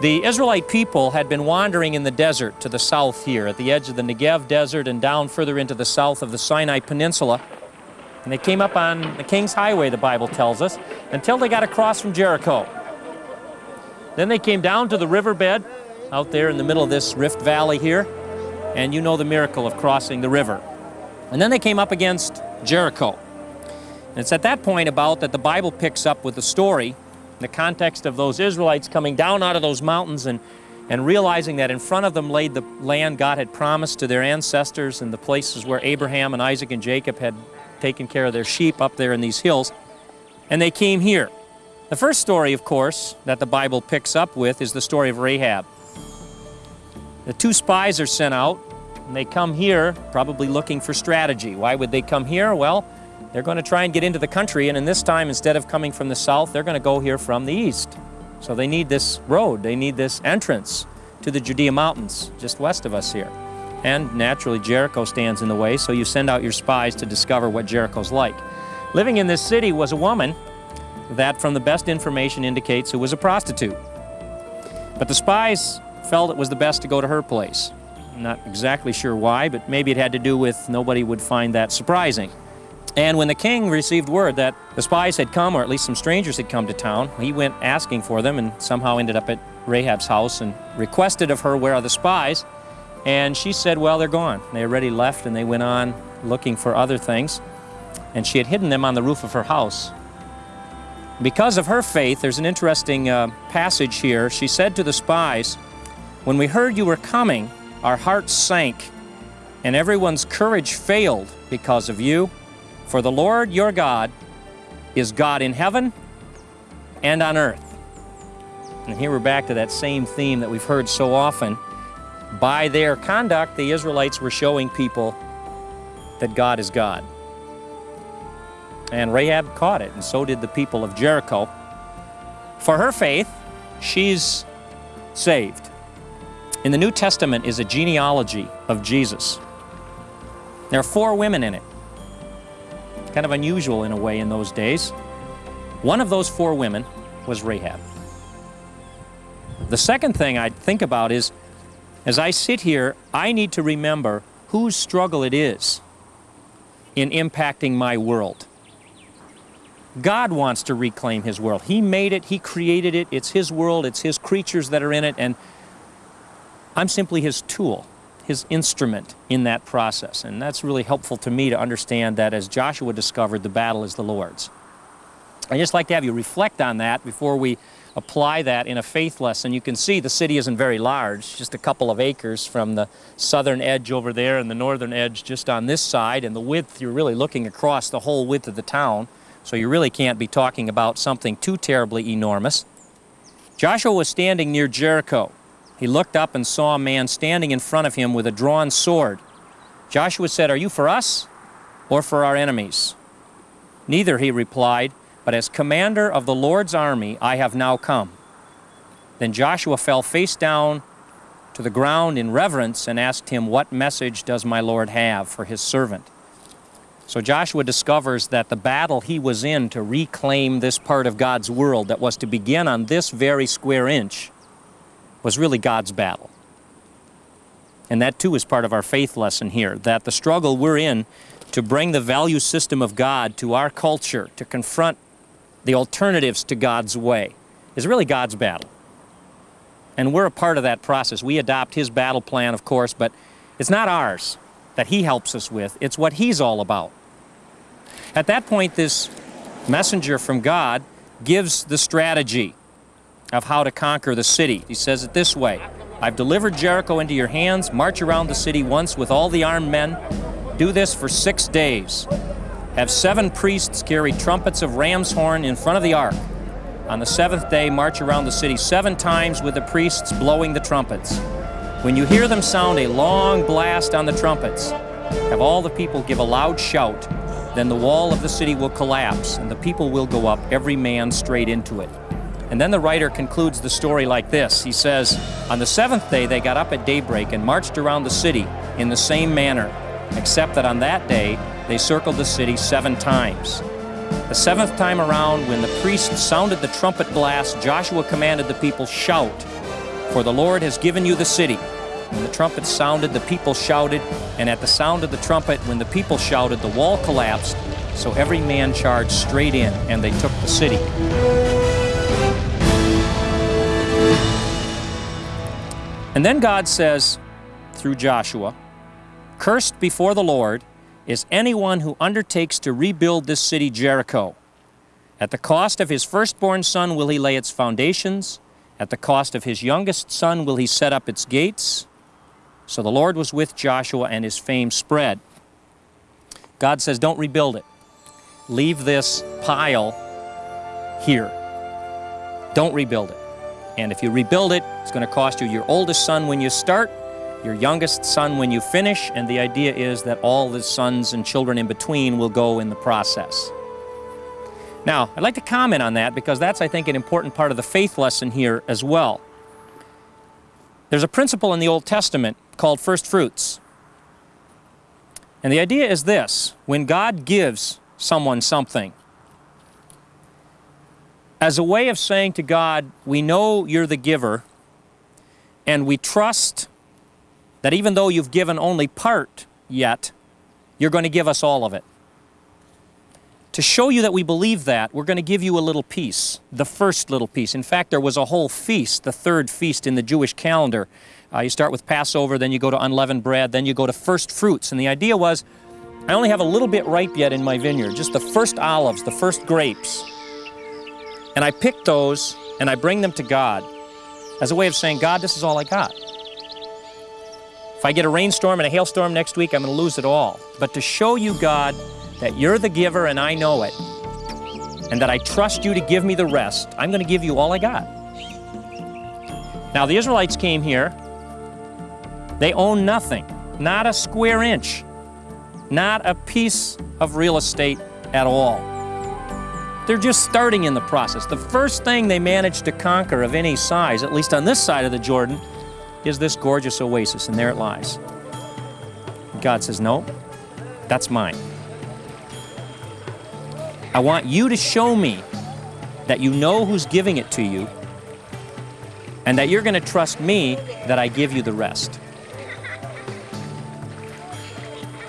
The Israelite people had been wandering in the desert to the south here, at the edge of the Negev desert and down further into the south of the Sinai Peninsula. And they came up on the King's Highway, the Bible tells us, until they got across from Jericho. Then they came down to the riverbed out there in the middle of this rift valley here, and you know the miracle of crossing the river. And then they came up against Jericho. And it's at that point about that the Bible picks up with the story, in the context of those Israelites coming down out of those mountains and, and realizing that in front of them lay the land God had promised to their ancestors and the places where Abraham and Isaac and Jacob had taken care of their sheep up there in these hills. And they came here. The first story, of course, that the Bible picks up with is the story of Rahab. The two spies are sent out, and they come here probably looking for strategy. Why would they come here? Well, they're going to try and get into the country, and in this time, instead of coming from the south, they're going to go here from the east. So they need this road, they need this entrance to the Judea Mountains, just west of us here. And naturally, Jericho stands in the way, so you send out your spies to discover what Jericho's like. Living in this city was a woman that, from the best information, indicates who was a prostitute. But the spies felt it was the best to go to her place. Not exactly sure why, but maybe it had to do with nobody would find that surprising. And when the king received word that the spies had come, or at least some strangers had come to town, he went asking for them and somehow ended up at Rahab's house and requested of her, Where are the spies? And she said, Well, they're gone. They already left and they went on looking for other things. And she had hidden them on the roof of her house. Because of her faith, there's an interesting uh, passage here. She said to the spies, When we heard you were coming, our hearts sank, and everyone's courage failed because of you. For the Lord your God is God in heaven and on earth. And here we're back to that same theme that we've heard so often. By their conduct, the Israelites were showing people that God is God. And Rahab caught it, and so did the people of Jericho. For her faith, she's saved. In the New Testament is a genealogy of Jesus. There are four women in it kind of unusual in a way in those days. One of those four women was Rahab. The second thing I think about is, as I sit here, I need to remember whose struggle it is in impacting my world. God wants to reclaim His world. He made it, He created it, it's His world, it's His creatures that are in it, and I'm simply His tool his instrument in that process. And that's really helpful to me to understand that as Joshua discovered, the battle is the Lord's. I'd just like to have you reflect on that before we apply that in a faith lesson. You can see the city isn't very large, just a couple of acres from the southern edge over there and the northern edge just on this side. And the width, you're really looking across the whole width of the town. So you really can't be talking about something too terribly enormous. Joshua was standing near Jericho. He looked up and saw a man standing in front of him with a drawn sword. Joshua said, Are you for us or for our enemies? Neither, he replied, but as commander of the Lord's army I have now come. Then Joshua fell face down to the ground in reverence and asked him, What message does my Lord have for his servant? So Joshua discovers that the battle he was in to reclaim this part of God's world that was to begin on this very square inch was really God's battle. And that too is part of our faith lesson here, that the struggle we're in to bring the value system of God to our culture, to confront the alternatives to God's way, is really God's battle. And we're a part of that process. We adopt His battle plan, of course, but it's not ours that He helps us with. It's what He's all about. At that point, this messenger from God gives the strategy of how to conquer the city. He says it this way I've delivered Jericho into your hands. March around the city once with all the armed men. Do this for six days. Have seven priests carry trumpets of ram's horn in front of the ark. On the seventh day, march around the city seven times with the priests blowing the trumpets. When you hear them sound a long blast on the trumpets, have all the people give a loud shout. Then the wall of the city will collapse, and the people will go up, every man straight into it. And then the writer concludes the story like this. He says, On the seventh day they got up at daybreak and marched around the city in the same manner, except that on that day they circled the city seven times. The seventh time around, when the priest sounded the trumpet blast, Joshua commanded the people, Shout, for the Lord has given you the city. When the trumpet sounded, the people shouted, and at the sound of the trumpet, when the people shouted, the wall collapsed, so every man charged straight in, and they took the city. And then God says, through Joshua, Cursed before the Lord is anyone who undertakes to rebuild this city Jericho. At the cost of his firstborn son will he lay its foundations, at the cost of his youngest son will he set up its gates. So the Lord was with Joshua, and his fame spread. God says, Don't rebuild it. Leave this pile here. Don't rebuild it. And if you rebuild it, it's going to cost you your oldest son when you start, your youngest son when you finish, and the idea is that all the sons and children in between will go in the process. Now, I'd like to comment on that because that's, I think, an important part of the faith lesson here as well. There's a principle in the Old Testament called first fruits. And the idea is this when God gives someone something, as a way of saying to God, we know you're the giver, and we trust that even though you've given only part yet, you're going to give us all of it. To show you that we believe that, we're going to give you a little piece, the first little piece. In fact, there was a whole feast, the third feast in the Jewish calendar. Uh, you start with Passover, then you go to unleavened bread, then you go to first fruits. And the idea was, I only have a little bit ripe yet in my vineyard, just the first olives, the first grapes. And I pick those and I bring them to God as a way of saying, God, this is all I got. If I get a rainstorm and a hailstorm next week, I'm going to lose it all. But to show you, God, that you're the giver and I know it, and that I trust you to give me the rest, I'm going to give you all I got. Now, the Israelites came here. They own nothing, not a square inch, not a piece of real estate at all. They're just starting in the process. The first thing they managed to conquer of any size, at least on this side of the Jordan, is this gorgeous oasis, and there it lies. God says, No, that's mine. I want you to show me that you know who's giving it to you and that you're going to trust me that I give you the rest.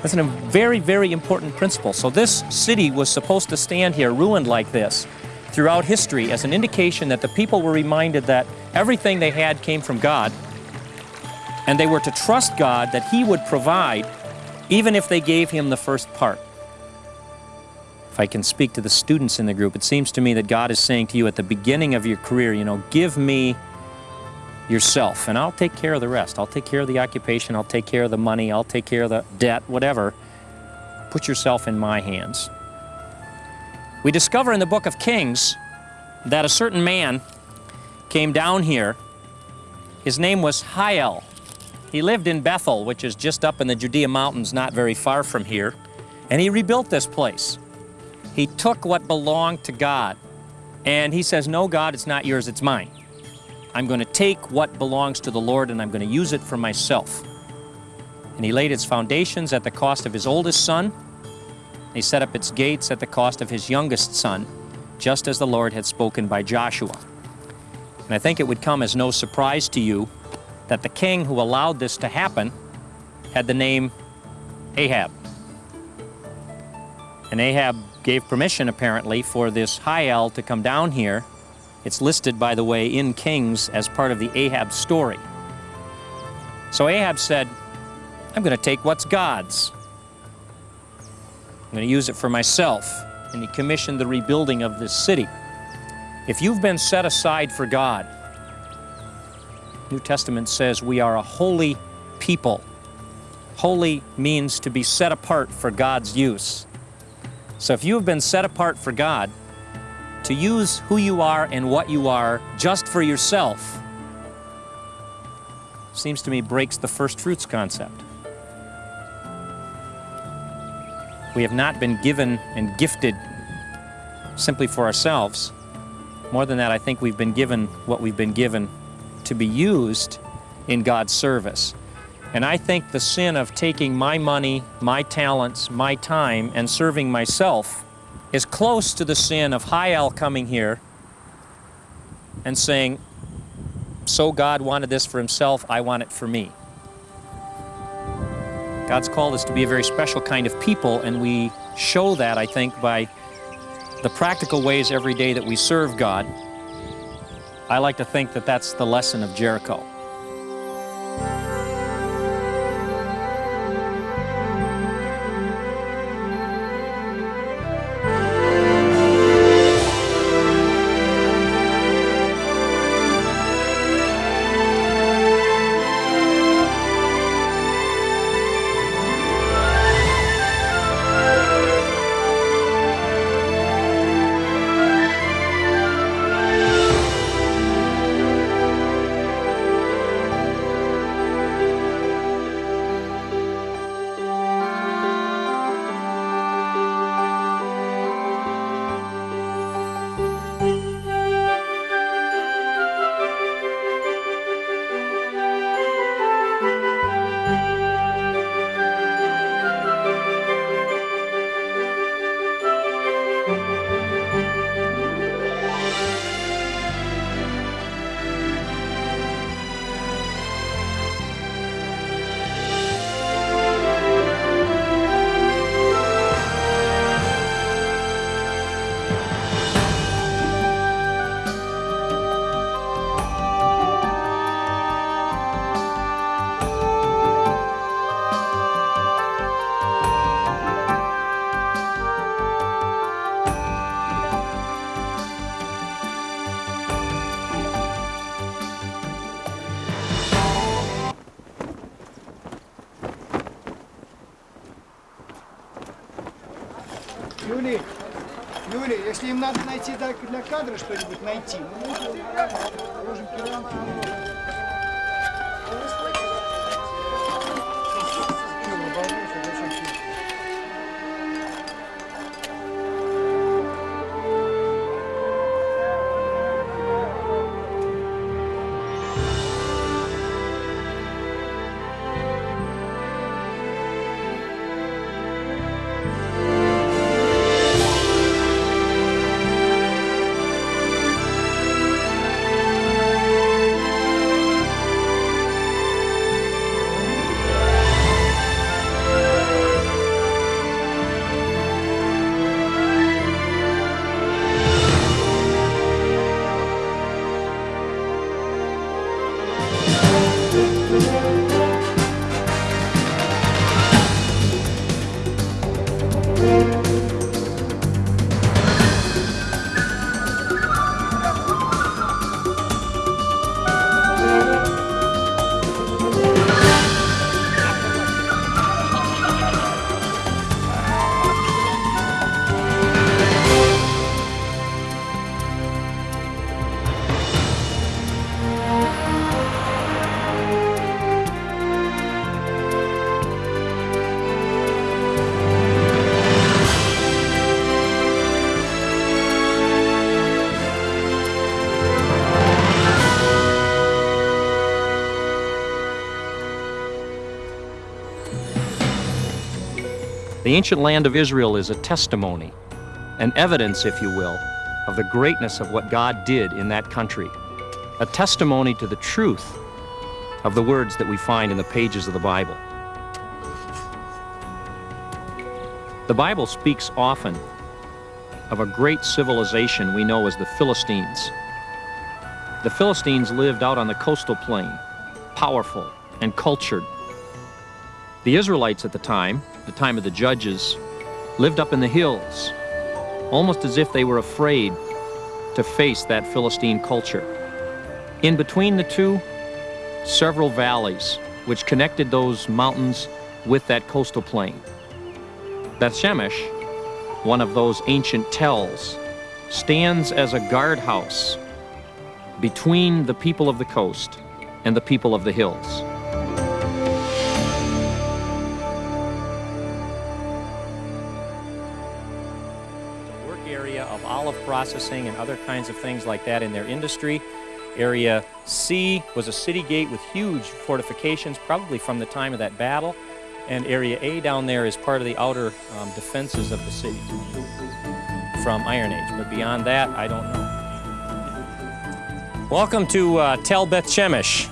That's a very, very important principle. So this city was supposed to stand here ruined like this throughout history as an indication that the people were reminded that everything they had came from God and they were to trust God that He would provide even if they gave Him the first part. If I can speak to the students in the group, it seems to me that God is saying to you at the beginning of your career, you know, give me yourself and I'll take care of the rest. I'll take care of the occupation, I'll take care of the money, I'll take care of the debt, whatever. Put yourself in my hands. We discover in the book of Kings that a certain man came down here. His name was Hiel. He lived in Bethel, which is just up in the Judea Mountains, not very far from here, and he rebuilt this place. He took what belonged to God, and he says, No, God, it's not yours, it's mine. I'm going to take what belongs to the Lord and I'm going to use it for myself. And he laid its foundations at the cost of his oldest son. He set up its gates at the cost of his youngest son, just as the Lord had spoken by Joshua. And I think it would come as no surprise to you that the king who allowed this to happen had the name Ahab. And Ahab gave permission, apparently, for this Hiel to come down here it's listed, by the way, in Kings as part of the Ahab story. So Ahab said, I'm going to take what's God's. I'm going to use it for myself. And he commissioned the rebuilding of this city. If you've been set aside for God, New Testament says we are a holy people. Holy means to be set apart for God's use. So if you have been set apart for God, to use who you are and what you are just for yourself seems to me breaks the first fruits concept. We have not been given and gifted simply for ourselves. More than that, I think we've been given what we've been given to be used in God's service. And I think the sin of taking my money, my talents, my time, and serving myself is close to the sin of Hiel coming here and saying, so God wanted this for himself, I want it for me. God's called us to be a very special kind of people, and we show that, I think, by the practical ways every day that we serve God. I like to think that that's the lesson of Jericho. пойти для кадра что-нибудь найти. Мы можем, можем The ancient land of Israel is a testimony, an evidence, if you will, of the greatness of what God did in that country, a testimony to the truth of the words that we find in the pages of the Bible. The Bible speaks often of a great civilization we know as the Philistines. The Philistines lived out on the coastal plain, powerful and cultured. The Israelites at the time, the time of the judges, lived up in the hills, almost as if they were afraid to face that Philistine culture. In between the two, several valleys which connected those mountains with that coastal plain. Beth Shemesh, one of those ancient tells, stands as a guardhouse between the people of the coast and the people of the hills. Processing and other kinds of things like that in their industry. Area C was a city gate with huge fortifications, probably from the time of that battle. And Area A down there is part of the outer um, defenses of the city from Iron Age. But beyond that, I don't know. Welcome to uh, Tel Beth Shemesh,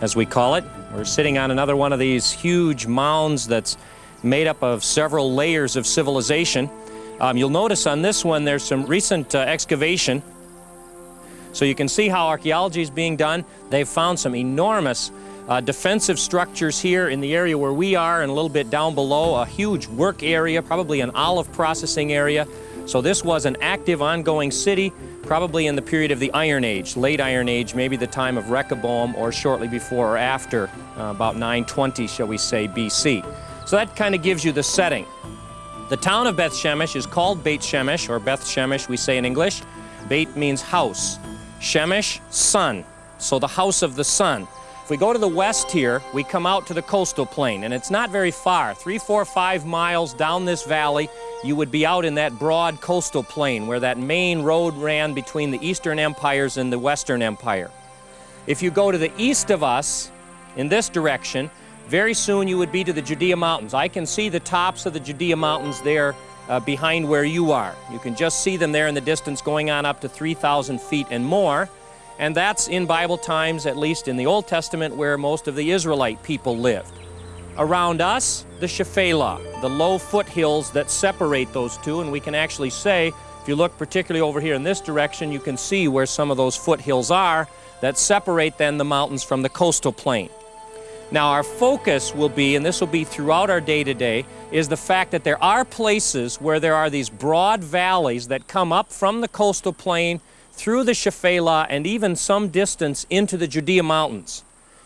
as we call it. We're sitting on another one of these huge mounds that's made up of several layers of civilization. Um, you'll notice on this one there's some recent uh, excavation. So you can see how archaeology is being done. They've found some enormous uh, defensive structures here in the area where we are and a little bit down below, a huge work area, probably an olive processing area. So this was an active, ongoing city, probably in the period of the Iron Age, late Iron Age, maybe the time of Rehoboam or shortly before or after, uh, about 920, shall we say, BC. So that kind of gives you the setting. The town of Beth Shemesh is called Beit Shemesh, or Beth Shemesh, we say in English. Beit means house. Shemesh, sun. So the house of the sun. If we go to the west here, we come out to the coastal plain, and it's not very far. Three, four, five miles down this valley, you would be out in that broad coastal plain where that main road ran between the Eastern empires and the Western Empire. If you go to the east of us, in this direction, very soon you would be to the Judea Mountains. I can see the tops of the Judea Mountains there uh, behind where you are. You can just see them there in the distance going on up to 3,000 feet and more. And that's in Bible times, at least in the Old Testament, where most of the Israelite people lived. Around us, the Shephelah, the low foothills that separate those two, and we can actually say, if you look particularly over here in this direction, you can see where some of those foothills are that separate then the mountains from the coastal plain. Now, our focus will be, and this will be throughout our day to day, is the fact that there are places where there are these broad valleys that come up from the coastal plain through the Shephelah and even some distance into the Judea Mountains.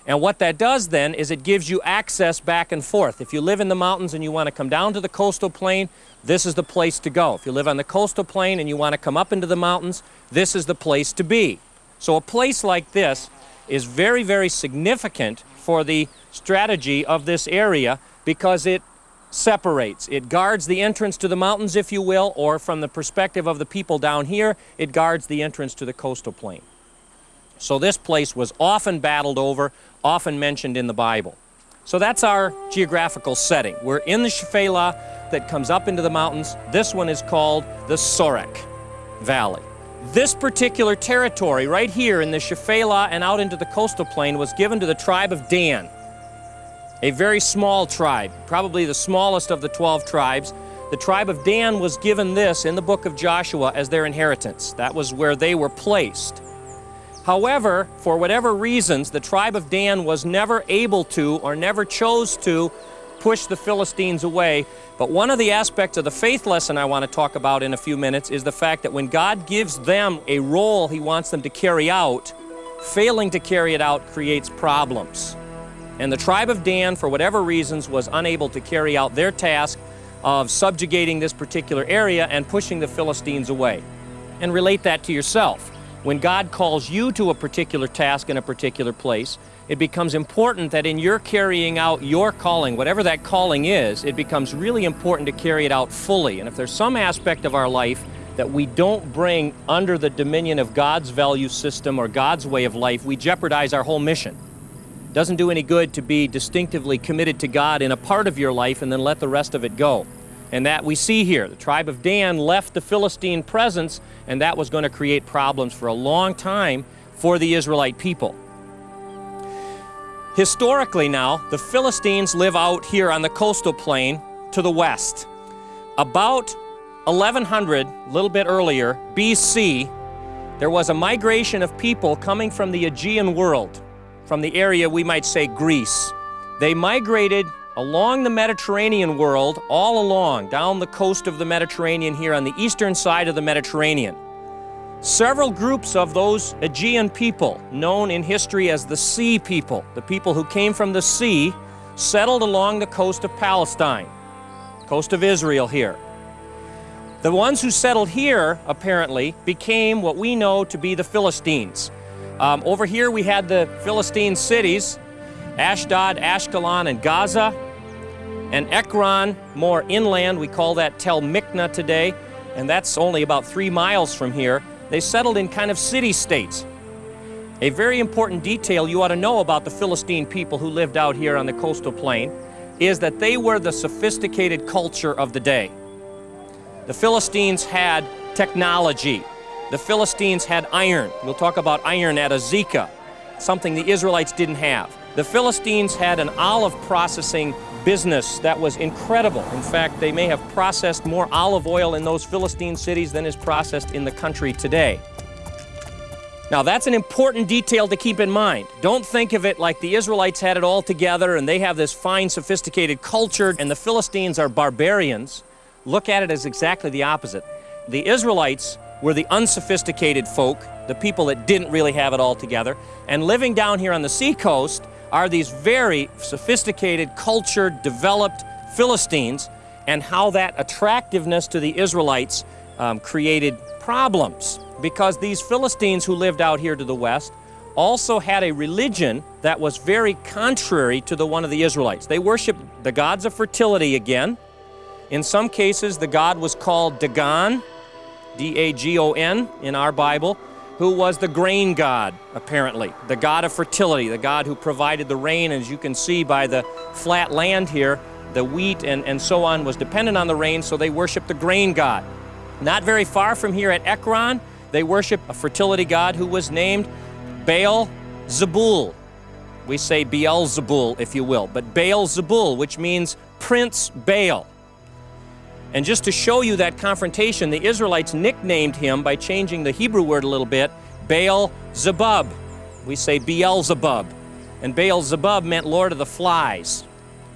And what that does then is it gives you access back and forth. If you live in the mountains and you want to come down to the coastal plain, this is the place to go. If you live on the coastal plain and you want to come up into the mountains, this is the place to be. So a place like this is very, very significant for the strategy of this area because it separates. It guards the entrance to the mountains, if you will, or from the perspective of the people down here, it guards the entrance to the coastal plain. So this place was often battled over, often mentioned in the Bible. So that's our geographical setting. We're in the Shephelah that comes up into the mountains. This one is called the Sorek Valley. This particular territory right here in the Shephelah and out into the coastal plain was given to the tribe of Dan, a very small tribe, probably the smallest of the 12 tribes. The tribe of Dan was given this in the book of Joshua as their inheritance. That was where they were placed. However, for whatever reasons, the tribe of Dan was never able to or never chose to push the Philistines away. But one of the aspects of the faith lesson I want to talk about in a few minutes is the fact that when God gives them a role He wants them to carry out, failing to carry it out creates problems. And the tribe of Dan, for whatever reasons, was unable to carry out their task of subjugating this particular area and pushing the Philistines away. And relate that to yourself. When God calls you to a particular task in a particular place, it becomes important that in your carrying out your calling, whatever that calling is, it becomes really important to carry it out fully. And if there's some aspect of our life that we don't bring under the dominion of God's value system or God's way of life, we jeopardize our whole mission. It doesn't do any good to be distinctively committed to God in a part of your life and then let the rest of it go. And that we see here. The tribe of Dan left the Philistine presence, and that was going to create problems for a long time for the Israelite people. Historically now, the Philistines live out here on the coastal plain to the west. About 1100, a little bit earlier, BC, there was a migration of people coming from the Aegean world, from the area we might say Greece. They migrated along the Mediterranean world, all along, down the coast of the Mediterranean here on the eastern side of the Mediterranean. Several groups of those Aegean people, known in history as the Sea People, the people who came from the sea, settled along the coast of Palestine, coast of Israel here. The ones who settled here, apparently, became what we know to be the Philistines. Um, over here we had the Philistine cities, Ashdod, Ashkelon, and Gaza and Ekron, more inland, we call that Tel Mikna today, and that's only about three miles from here. They settled in kind of city-states. A very important detail you ought to know about the Philistine people who lived out here on the coastal plain is that they were the sophisticated culture of the day. The Philistines had technology. The Philistines had iron. We'll talk about iron at Azekah, something the Israelites didn't have. The Philistines had an olive processing business that was incredible. In fact, they may have processed more olive oil in those Philistine cities than is processed in the country today. Now, that's an important detail to keep in mind. Don't think of it like the Israelites had it all together and they have this fine, sophisticated culture and the Philistines are barbarians. Look at it as exactly the opposite. The Israelites were the unsophisticated folk, the people that didn't really have it all together, and living down here on the seacoast, are these very sophisticated, cultured, developed Philistines and how that attractiveness to the Israelites um, created problems because these Philistines who lived out here to the west also had a religion that was very contrary to the one of the Israelites. They worshiped the gods of fertility again. In some cases, the god was called Dagon, D-A-G-O-N in our Bible who was the grain god, apparently, the god of fertility, the god who provided the rain. As you can see by the flat land here, the wheat and, and so on was dependent on the rain, so they worshiped the grain god. Not very far from here at Ekron, they worship a fertility god who was named Baal Zebul. We say Beelzebul, if you will, but Baal Zebul, which means Prince Baal. And just to show you that confrontation, the Israelites nicknamed him by changing the Hebrew word a little bit, Baal Zebub. We say Beelzebub. And Baal Zebub meant Lord of the Flies,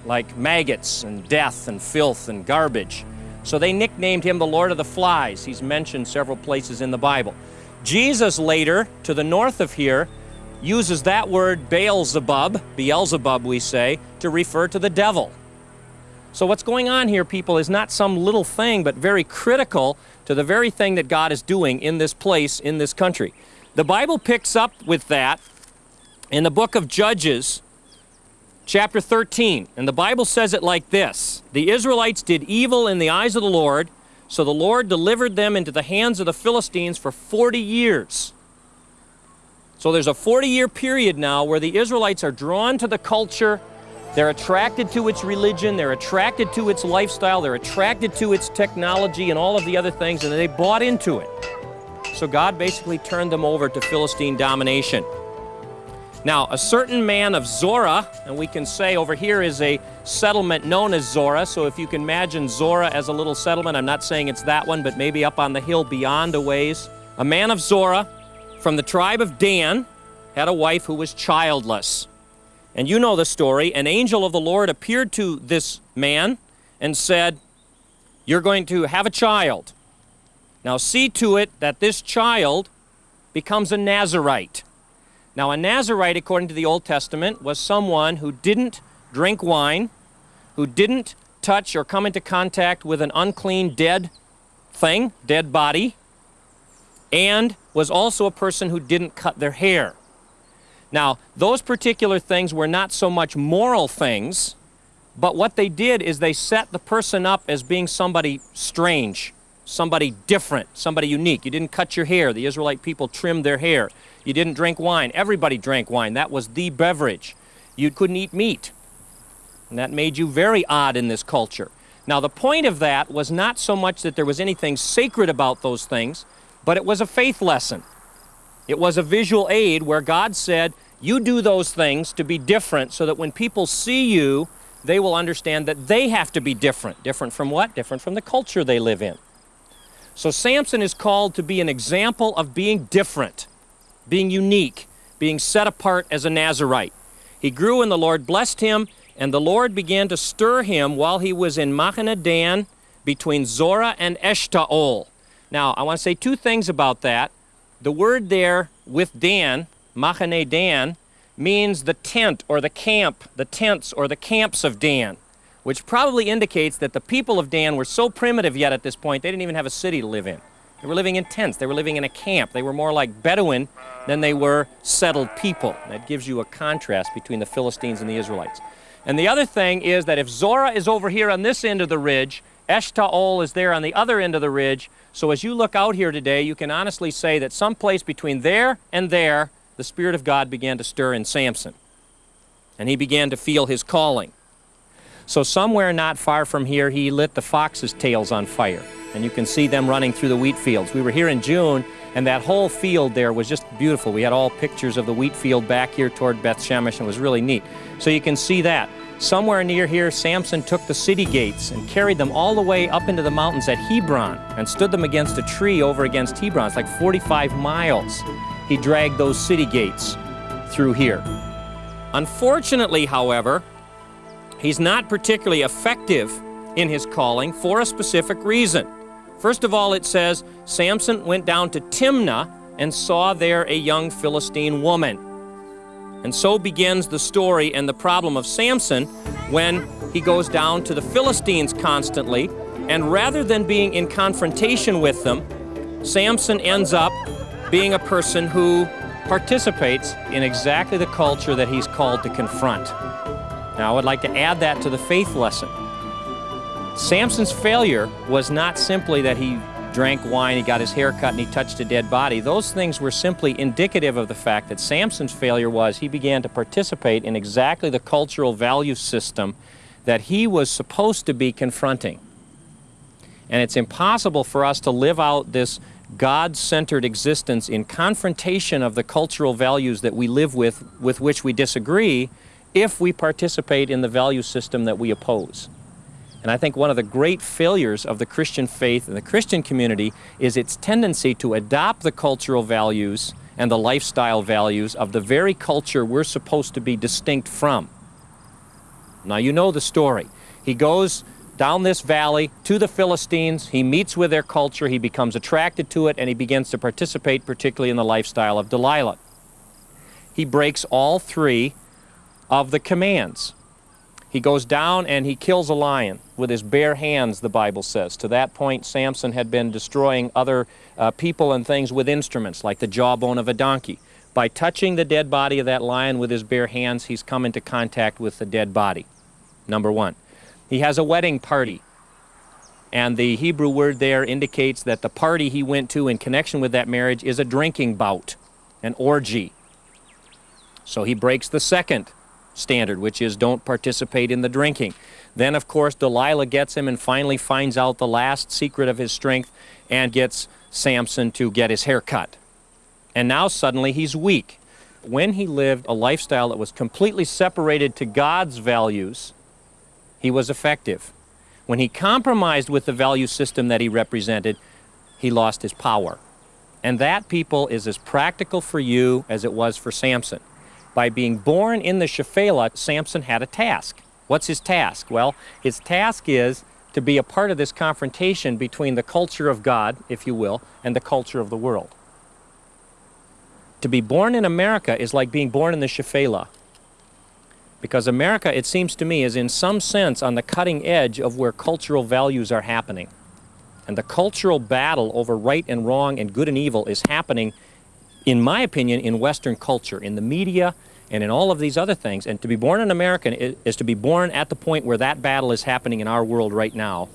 like maggots and death and filth and garbage. So they nicknamed him the Lord of the Flies. He's mentioned several places in the Bible. Jesus later, to the north of here, uses that word Beelzebub, Beelzebub we say, to refer to the devil. So what's going on here, people, is not some little thing, but very critical to the very thing that God is doing in this place, in this country. The Bible picks up with that in the book of Judges, chapter 13. And the Bible says it like this The Israelites did evil in the eyes of the Lord, so the Lord delivered them into the hands of the Philistines for 40 years. So there's a 40 year period now where the Israelites are drawn to the culture they're attracted to its religion, they're attracted to its lifestyle, they're attracted to its technology and all of the other things, and they bought into it. So God basically turned them over to Philistine domination. Now, a certain man of Zorah, and we can say over here is a settlement known as Zorah, so if you can imagine Zorah as a little settlement, I'm not saying it's that one, but maybe up on the hill beyond a ways. A man of Zorah from the tribe of Dan had a wife who was childless. And you know the story. An angel of the Lord appeared to this man and said, You're going to have a child. Now see to it that this child becomes a Nazarite. Now, a Nazarite, according to the Old Testament, was someone who didn't drink wine, who didn't touch or come into contact with an unclean dead thing, dead body, and was also a person who didn't cut their hair. Now, those particular things were not so much moral things, but what they did is they set the person up as being somebody strange, somebody different, somebody unique. You didn't cut your hair. The Israelite people trimmed their hair. You didn't drink wine. Everybody drank wine. That was the beverage. You couldn't eat meat. And that made you very odd in this culture. Now, the point of that was not so much that there was anything sacred about those things, but it was a faith lesson. It was a visual aid where God said, You do those things to be different so that when people see you, they will understand that they have to be different. Different from what? Different from the culture they live in. So Samson is called to be an example of being different, being unique, being set apart as a Nazarite. He grew and the Lord blessed him, and the Lord began to stir him while he was in Machane Dan between Zorah and Eshtaol. Now, I want to say two things about that. The word there with Dan, Machane Dan, means the tent or the camp, the tents or the camps of Dan, which probably indicates that the people of Dan were so primitive yet at this point, they didn't even have a city to live in. They were living in tents. They were living in a camp. They were more like Bedouin than they were settled people. That gives you a contrast between the Philistines and the Israelites. And the other thing is that if Zorah is over here on this end of the ridge, Eshtaol is there on the other end of the ridge, so as you look out here today, you can honestly say that someplace between there and there, the Spirit of God began to stir in Samson. And he began to feel his calling. So somewhere not far from here, he lit the fox's tails on fire. And you can see them running through the wheat fields. We were here in June, and that whole field there was just beautiful. We had all pictures of the wheat field back here toward Beth Shemesh, and it was really neat. So you can see that. Somewhere near here, Samson took the city gates and carried them all the way up into the mountains at Hebron and stood them against a tree over against Hebron. It's like 45 miles. He dragged those city gates through here. Unfortunately, however, he's not particularly effective in his calling for a specific reason. First of all, it says Samson went down to Timnah and saw there a young Philistine woman. And so begins the story and the problem of Samson when he goes down to the Philistines constantly, and rather than being in confrontation with them, Samson ends up being a person who participates in exactly the culture that he's called to confront. Now, I would like to add that to the faith lesson. Samson's failure was not simply that he drank wine, he got his hair cut, and he touched a dead body. Those things were simply indicative of the fact that Samson's failure was he began to participate in exactly the cultural value system that he was supposed to be confronting. And it's impossible for us to live out this God-centered existence in confrontation of the cultural values that we live with, with which we disagree, if we participate in the value system that we oppose. And I think one of the great failures of the Christian faith and the Christian community is its tendency to adopt the cultural values and the lifestyle values of the very culture we're supposed to be distinct from. Now, you know the story. He goes down this valley to the Philistines, he meets with their culture, he becomes attracted to it, and he begins to participate, particularly in the lifestyle of Delilah. he breaks all three of the commands. He goes down and he kills a lion with his bare hands, the Bible says. To that point, Samson had been destroying other uh, people and things with instruments, like the jawbone of a donkey. By touching the dead body of that lion with his bare hands, he's come into contact with the dead body, number one. He has a wedding party. And the Hebrew word there indicates that the party he went to in connection with that marriage is a drinking bout, an orgy. So he breaks the second standard, which is don't participate in the drinking. Then, of course, Delilah gets him and finally finds out the last secret of his strength and gets Samson to get his hair cut. And now suddenly he's weak. When he lived a lifestyle that was completely separated to God's values, he was effective. When he compromised with the value system that he represented, he lost his power. And that, people, is as practical for you as it was for Samson. By being born in the Shephelah, Samson had a task. What's his task? Well, his task is to be a part of this confrontation between the culture of God, if you will, and the culture of the world. To be born in America is like being born in the Shephelah. Because America, it seems to me, is in some sense on the cutting edge of where cultural values are happening. And the cultural battle over right and wrong and good and evil is happening, in my opinion, in Western culture, in the media and in all of these other things. And to be born an American is to be born at the point where that battle is happening in our world right now.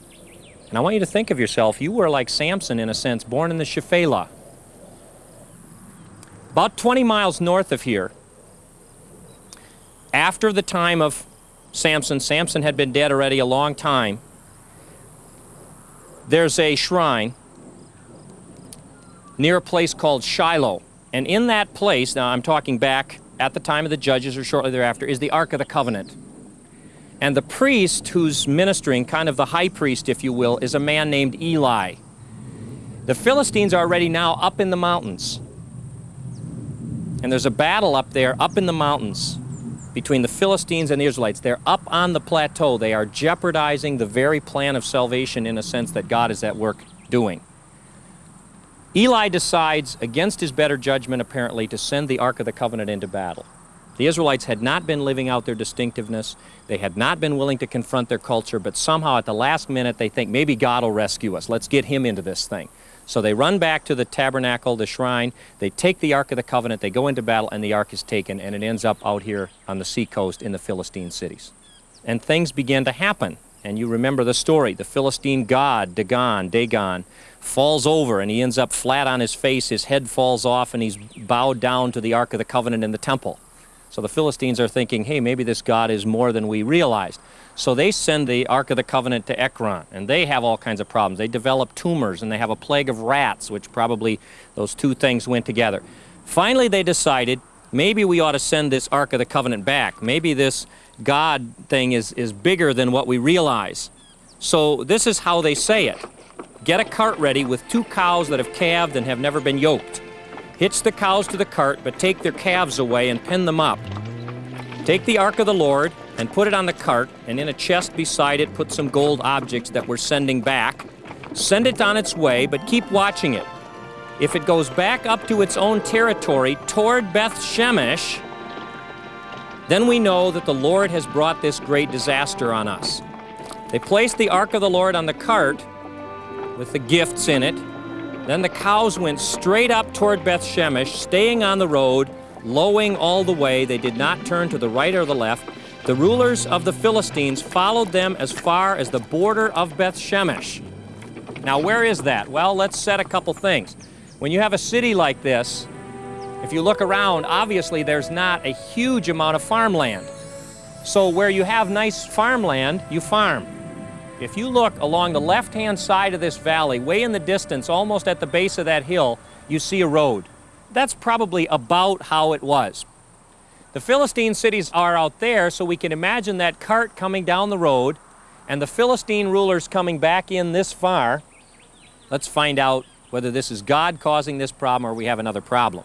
And I want you to think of yourself, you were like Samson in a sense, born in the Shephelah. About 20 miles north of here, after the time of Samson, Samson had been dead already a long time, there's a shrine near a place called Shiloh. And in that place, now I'm talking back at the time of the judges or shortly thereafter, is the Ark of the Covenant. And the priest who's ministering, kind of the high priest, if you will, is a man named Eli. The Philistines are already now up in the mountains. And there's a battle up there, up in the mountains between the Philistines and the Israelites. They're up on the plateau. They are jeopardizing the very plan of salvation in a sense that God is at work doing. Eli decides, against his better judgment apparently, to send the Ark of the Covenant into battle. The Israelites had not been living out their distinctiveness. They had not been willing to confront their culture, but somehow at the last minute they think maybe God will rescue us. Let's get him into this thing. So they run back to the tabernacle, the shrine, they take the Ark of the Covenant, they go into battle, and the Ark is taken, and it ends up out here on the seacoast in the Philistine cities. And things begin to happen. And you remember the story. The Philistine god, Dagon, Dagon, falls over and he ends up flat on his face. His head falls off and he's bowed down to the Ark of the Covenant in the temple. So the Philistines are thinking, hey, maybe this God is more than we realized. So they send the Ark of the Covenant to Ekron, and they have all kinds of problems. They develop tumors, and they have a plague of rats, which probably those two things went together. Finally, they decided maybe we ought to send this Ark of the Covenant back. Maybe this God thing is, is bigger than what we realize. So this is how they say it. Get a cart ready with two cows that have calved and have never been yoked. Hitch the cows to the cart, but take their calves away and pin them up. Take the Ark of the Lord and put it on the cart, and in a chest beside it put some gold objects that we're sending back. Send it on its way, but keep watching it. If it goes back up to its own territory toward Beth Shemesh, then we know that the Lord has brought this great disaster on us. They placed the Ark of the Lord on the cart with the gifts in it, then the cows went straight up toward Beth Shemesh, staying on the road, lowing all the way. They did not turn to the right or the left. The rulers of the Philistines followed them as far as the border of Beth Shemesh. Now, where is that? Well, let's set a couple things. When you have a city like this, if you look around, obviously there's not a huge amount of farmland. So where you have nice farmland, you farm. If you look along the left-hand side of this valley, way in the distance, almost at the base of that hill, you see a road. That's probably about how it was. The Philistine cities are out there, so we can imagine that cart coming down the road and the Philistine rulers coming back in this far. Let's find out whether this is God causing this problem or we have another problem.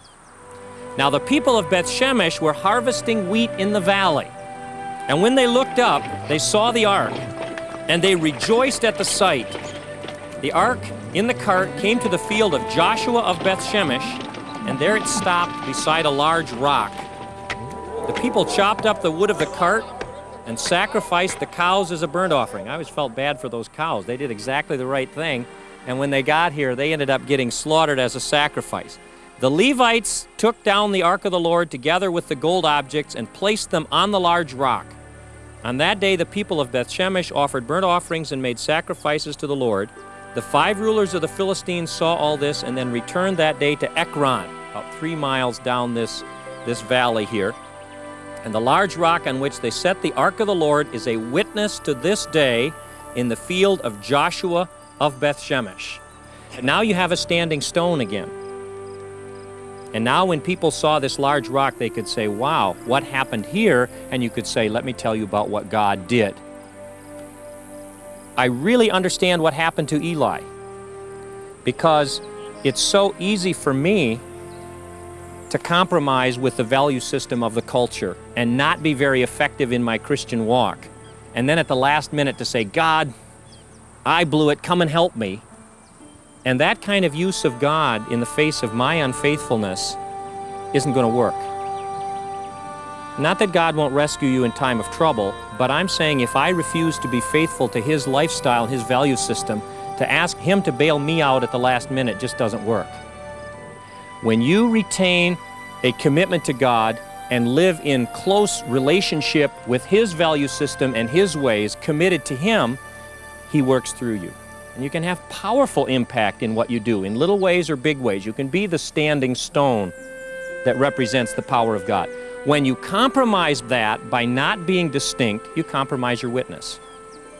Now the people of Beth Shemesh were harvesting wheat in the valley. And when they looked up, they saw the ark and they rejoiced at the sight. The ark in the cart came to the field of Joshua of Beth Shemesh, and there it stopped beside a large rock. The people chopped up the wood of the cart and sacrificed the cows as a burnt offering. I always felt bad for those cows. They did exactly the right thing. And when they got here, they ended up getting slaughtered as a sacrifice. The Levites took down the ark of the Lord together with the gold objects and placed them on the large rock. On that day, the people of Bethshemesh offered burnt offerings and made sacrifices to the Lord. The five rulers of the Philistines saw all this and then returned that day to Ekron, about three miles down this, this valley here. And the large rock on which they set the ark of the Lord is a witness to this day in the field of Joshua of Bethshemesh. Now you have a standing stone again. And now when people saw this large rock, they could say, wow, what happened here? And you could say, let me tell you about what God did. I really understand what happened to Eli because it's so easy for me to compromise with the value system of the culture and not be very effective in my Christian walk. And then at the last minute to say, God, I blew it, come and help me. And that kind of use of God in the face of my unfaithfulness isn't going to work. Not that God won't rescue you in time of trouble, but I'm saying if I refuse to be faithful to His lifestyle, His value system, to ask Him to bail me out at the last minute just doesn't work. When you retain a commitment to God and live in close relationship with His value system and His ways, committed to Him, He works through you. And you can have powerful impact in what you do, in little ways or big ways. You can be the standing stone that represents the power of God. When you compromise that by not being distinct, you compromise your witness.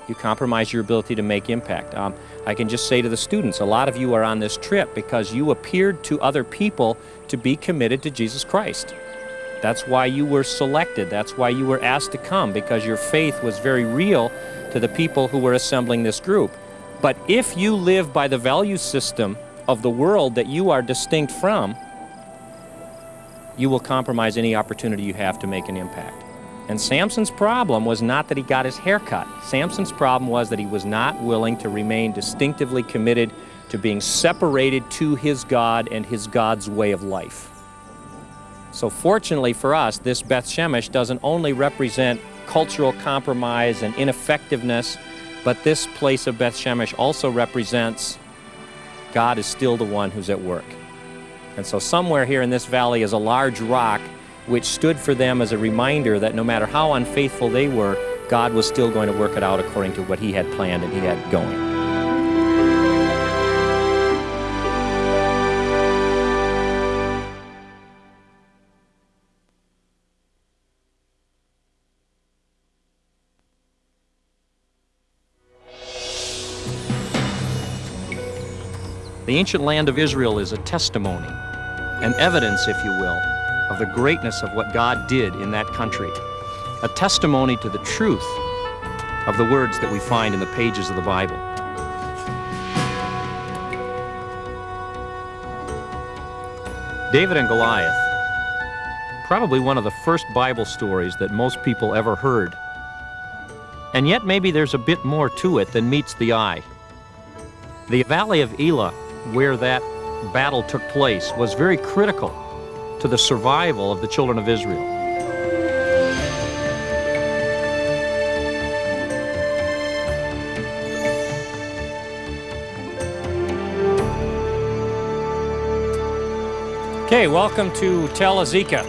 You compromise your ability to make impact. Um, I can just say to the students, a lot of you are on this trip because you appeared to other people to be committed to Jesus Christ. That's why you were selected. That's why you were asked to come, because your faith was very real to the people who were assembling this group. But if you live by the value system of the world that you are distinct from, you will compromise any opportunity you have to make an impact. And Samson's problem was not that he got his hair cut. Samson's problem was that he was not willing to remain distinctively committed to being separated to his God and his God's way of life. So fortunately for us, this Beth Shemesh doesn't only represent cultural compromise and ineffectiveness, but this place of Beth Shemesh also represents God is still the one who's at work. And so somewhere here in this valley is a large rock which stood for them as a reminder that no matter how unfaithful they were, God was still going to work it out according to what he had planned and he had going. The ancient land of Israel is a testimony, an evidence, if you will, of the greatness of what God did in that country, a testimony to the truth of the words that we find in the pages of the Bible. David and Goliath, probably one of the first Bible stories that most people ever heard. And yet maybe there's a bit more to it than meets the eye. The Valley of Elah, where that battle took place, was very critical to the survival of the children of Israel. Okay, welcome to Tel Azekah.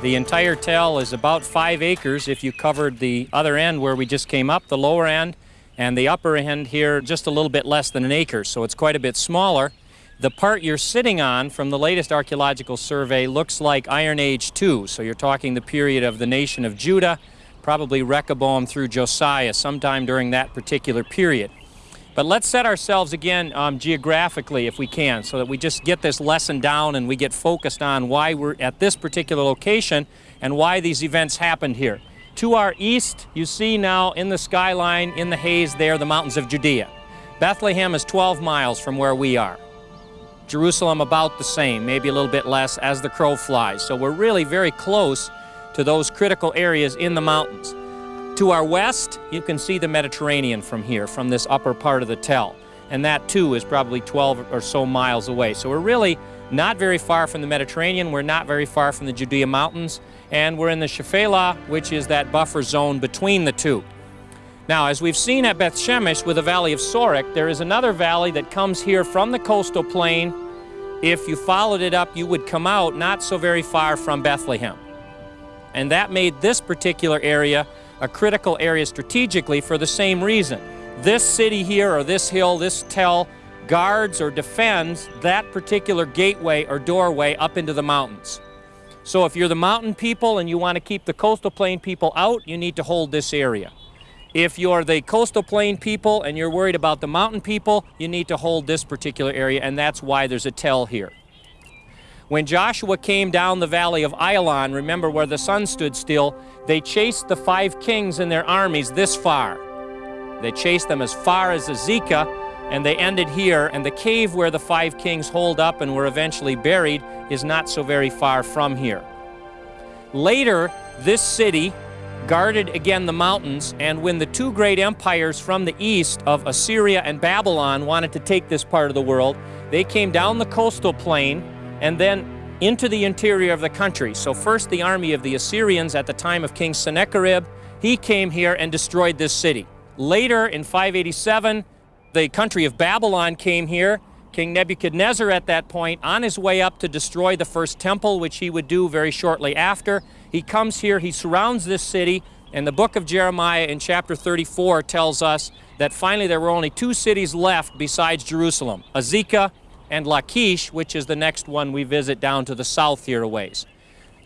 The entire tell is about five acres if you covered the other end where we just came up, the lower end, and the upper end here just a little bit less than an acre, so it's quite a bit smaller. The part you're sitting on from the latest archaeological survey looks like Iron Age 2, so you're talking the period of the nation of Judah, probably Rehoboam through Josiah, sometime during that particular period. But let's set ourselves again um, geographically if we can so that we just get this lesson down and we get focused on why we're at this particular location and why these events happened here. To our east, you see now in the skyline, in the haze there, the mountains of Judea. Bethlehem is 12 miles from where we are. Jerusalem about the same, maybe a little bit less as the crow flies. So we're really very close to those critical areas in the mountains. To our west, you can see the Mediterranean from here, from this upper part of the tell. And that too is probably 12 or so miles away. So we're really not very far from the Mediterranean. We're not very far from the Judea Mountains. And we're in the Shephelah, which is that buffer zone between the two. Now, as we've seen at Beth Shemesh with the Valley of Sorek, there is another valley that comes here from the coastal plain. If you followed it up, you would come out not so very far from Bethlehem. And that made this particular area a critical area strategically for the same reason. This city here, or this hill, this tell, guards or defends that particular gateway or doorway up into the mountains. So if you're the mountain people and you want to keep the coastal plain people out, you need to hold this area. If you're the coastal plain people and you're worried about the mountain people, you need to hold this particular area, and that's why there's a tell here. When Joshua came down the valley of Ajalon, remember where the sun stood still, they chased the five kings and their armies this far. They chased them as far as Azekah, and they ended here, and the cave where the five kings holed up and were eventually buried is not so very far from here. Later, this city guarded again the mountains, and when the two great empires from the east of Assyria and Babylon wanted to take this part of the world, they came down the coastal plain and then into the interior of the country. So first the army of the Assyrians at the time of King Sennacherib, he came here and destroyed this city. Later in 587, the country of Babylon came here. King Nebuchadnezzar at that point, on his way up to destroy the first temple, which he would do very shortly after, he comes here, he surrounds this city, and the book of Jeremiah in chapter 34 tells us that finally there were only two cities left besides Jerusalem, Azekah and Lachish, which is the next one we visit down to the south here a ways.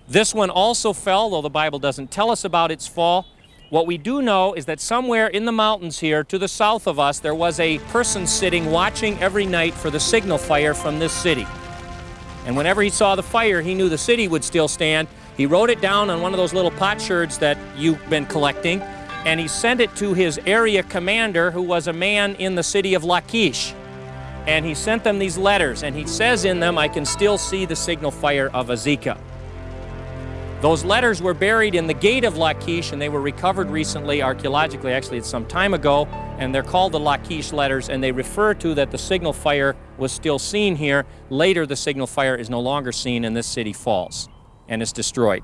This one also fell, though the Bible doesn't tell us about its fall. What we do know is that somewhere in the mountains here to the south of us, there was a person sitting watching every night for the signal fire from this city. And whenever he saw the fire, he knew the city would still stand. He wrote it down on one of those little potsherds that you've been collecting, and he sent it to his area commander, who was a man in the city of Lachish and he sent them these letters, and he says in them, I can still see the signal fire of Azekah. Those letters were buried in the gate of Lachish, and they were recovered recently, archaeologically, actually, it's some time ago, and they're called the Lachish letters, and they refer to that the signal fire was still seen here. Later, the signal fire is no longer seen, and this city falls and is destroyed.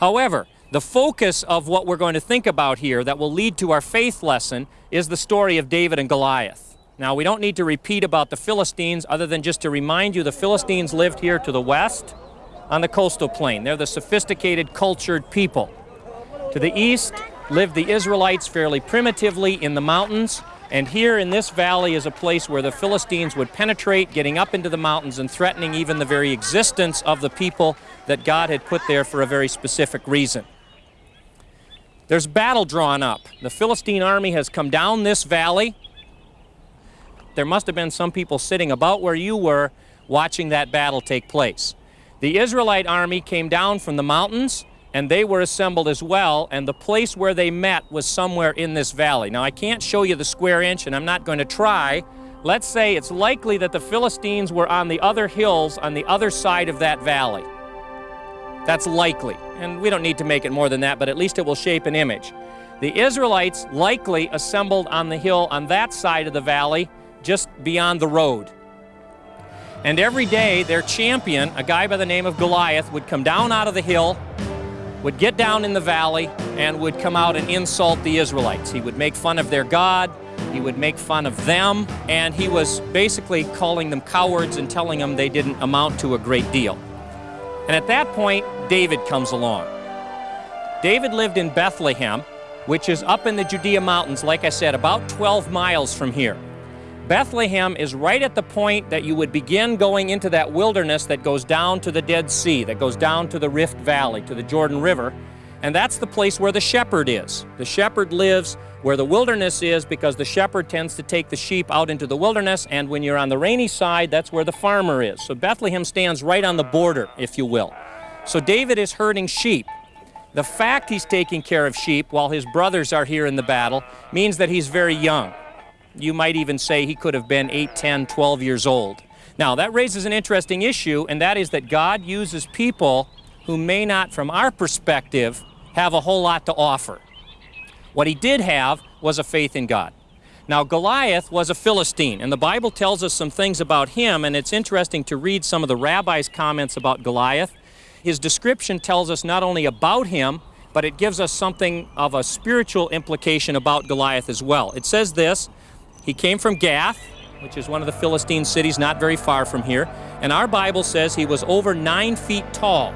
However, the focus of what we're going to think about here that will lead to our faith lesson is the story of David and Goliath. Now, we don't need to repeat about the Philistines other than just to remind you the Philistines lived here to the west on the coastal plain. They're the sophisticated, cultured people. To the east lived the Israelites fairly primitively in the mountains, and here in this valley is a place where the Philistines would penetrate, getting up into the mountains and threatening even the very existence of the people that God had put there for a very specific reason. There's battle drawn up. The Philistine army has come down this valley there must have been some people sitting about where you were watching that battle take place. The Israelite army came down from the mountains and they were assembled as well, and the place where they met was somewhere in this valley. Now, I can't show you the square inch, and I'm not going to try. Let's say it's likely that the Philistines were on the other hills on the other side of that valley. That's likely, and we don't need to make it more than that, but at least it will shape an image. The Israelites likely assembled on the hill on that side of the valley, just beyond the road. And every day, their champion, a guy by the name of Goliath, would come down out of the hill, would get down in the valley, and would come out and insult the Israelites. He would make fun of their God, he would make fun of them, and he was basically calling them cowards and telling them they didn't amount to a great deal. And at that point, David comes along. David lived in Bethlehem, which is up in the Judea Mountains, like I said, about 12 miles from here. Bethlehem is right at the point that you would begin going into that wilderness that goes down to the Dead Sea, that goes down to the Rift Valley, to the Jordan River. And that's the place where the shepherd is. The shepherd lives where the wilderness is because the shepherd tends to take the sheep out into the wilderness, and when you're on the rainy side, that's where the farmer is. So Bethlehem stands right on the border, if you will. So David is herding sheep. The fact he's taking care of sheep while his brothers are here in the battle means that he's very young. You might even say he could have been 8, 10, 12 years old. Now, that raises an interesting issue, and that is that God uses people who may not, from our perspective, have a whole lot to offer. What he did have was a faith in God. Now, Goliath was a Philistine, and the Bible tells us some things about him, and it's interesting to read some of the rabbis' comments about Goliath. His description tells us not only about him, but it gives us something of a spiritual implication about Goliath as well. It says this He came from Gath, which is one of the Philistine cities not very far from here, and our Bible says he was over nine feet tall.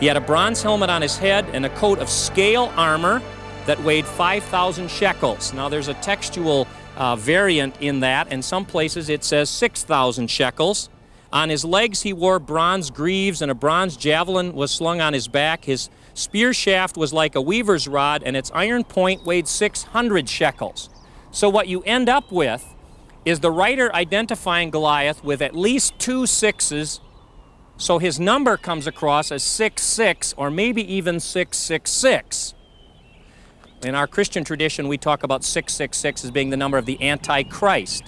He had a bronze helmet on his head and a coat of scale armor that weighed 5,000 shekels. Now, there's a textual uh, variant in that. In some places, it says 6,000 shekels. On his legs, he wore bronze greaves, and a bronze javelin was slung on his back. His spear shaft was like a weaver's rod, and its iron point weighed 600 shekels. So, what you end up with is the writer identifying Goliath with at least two sixes. So his number comes across as 6'6 or maybe even 666. In our Christian tradition, we talk about 666 as being the number of the Antichrist.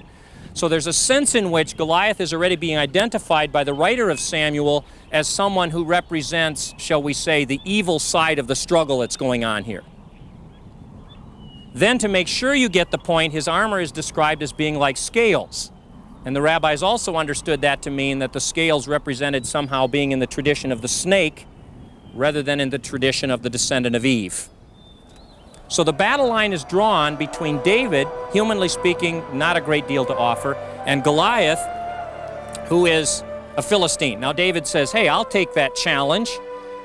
So there's a sense in which Goliath is already being identified by the writer of Samuel as someone who represents, shall we say, the evil side of the struggle that's going on here. Then, to make sure you get the point, his armor is described as being like scales. And the rabbis also understood that to mean that the scales represented somehow being in the tradition of the snake rather than in the tradition of the descendant of Eve. So the battle line is drawn between David, humanly speaking, not a great deal to offer, and Goliath, who is a Philistine. Now David says, hey, I'll take that challenge.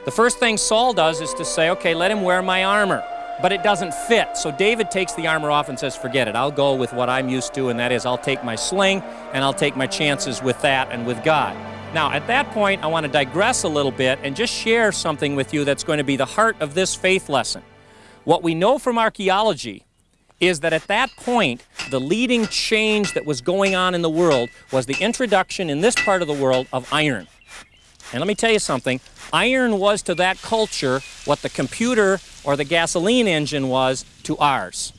The first thing Saul does is to say, okay, let him wear my armor. But it doesn't fit. So David takes the armor off and says, forget it. I'll go with what I'm used to, and that is I'll take my sling and I'll take my chances with that and with God. Now, at that point, I want to digress a little bit and just share something with you that's going to be the heart of this faith lesson. What we know from archaeology is that at that point, the leading change that was going on in the world was the introduction in this part of the world of iron. And let me tell you something, iron was to that culture what the computer or the gasoline engine was to ours.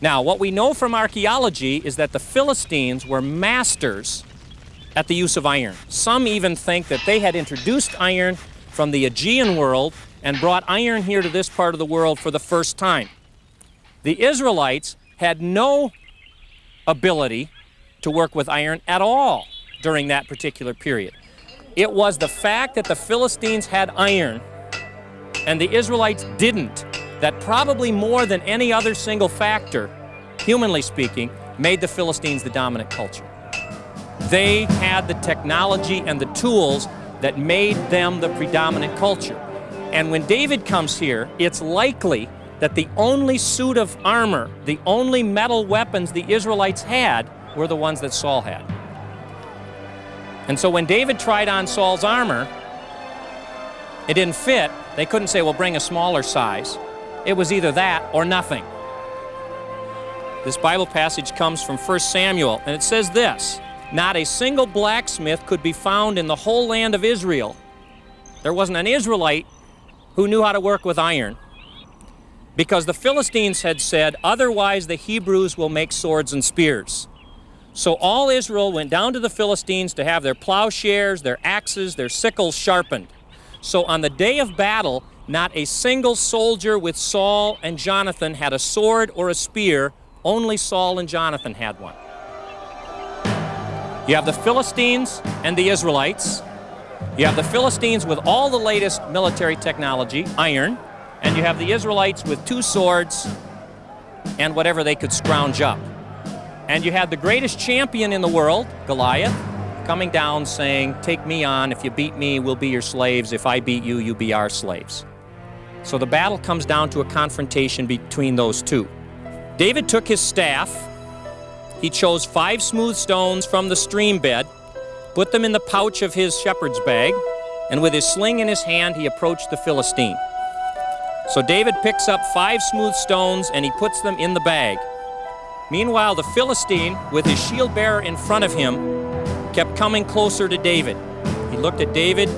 Now, what we know from archaeology is that the Philistines were masters at the use of iron. Some even think that they had introduced iron from the Aegean world and brought iron here to this part of the world for the first time. The Israelites had no ability to work with iron at all during that particular period. It was the fact that the Philistines had iron and the Israelites didn't that probably more than any other single factor, humanly speaking, made the Philistines the dominant culture. They had the technology and the tools that made them the predominant culture. And when David comes here, it's likely that the only suit of armor, the only metal weapons the Israelites had, were the ones that Saul had. And so when David tried on Saul's armor, it didn't fit. They couldn't say, well, bring a smaller size. It was either that or nothing. This Bible passage comes from 1 Samuel, and it says this Not a single blacksmith could be found in the whole land of Israel. There wasn't an Israelite who knew how to work with iron. Because the Philistines had said, otherwise the Hebrews will make swords and spears. So all Israel went down to the Philistines to have their plowshares, their axes, their sickles sharpened. So on the day of battle, not a single soldier with Saul and Jonathan had a sword or a spear, only Saul and Jonathan had one. You have the Philistines and the Israelites. You have the Philistines with all the latest military technology, iron, and you have the Israelites with two swords and whatever they could scrounge up. And you had the greatest champion in the world, Goliath, coming down saying, Take me on. If you beat me, we'll be your slaves. If I beat you, you'll be our slaves. So the battle comes down to a confrontation between those two. David took his staff. He chose five smooth stones from the stream bed put them in the pouch of his shepherd's bag, and with his sling in his hand, he approached the Philistine. So David picks up five smooth stones and he puts them in the bag. Meanwhile, the Philistine, with his shield bearer in front of him, kept coming closer to David. He looked at David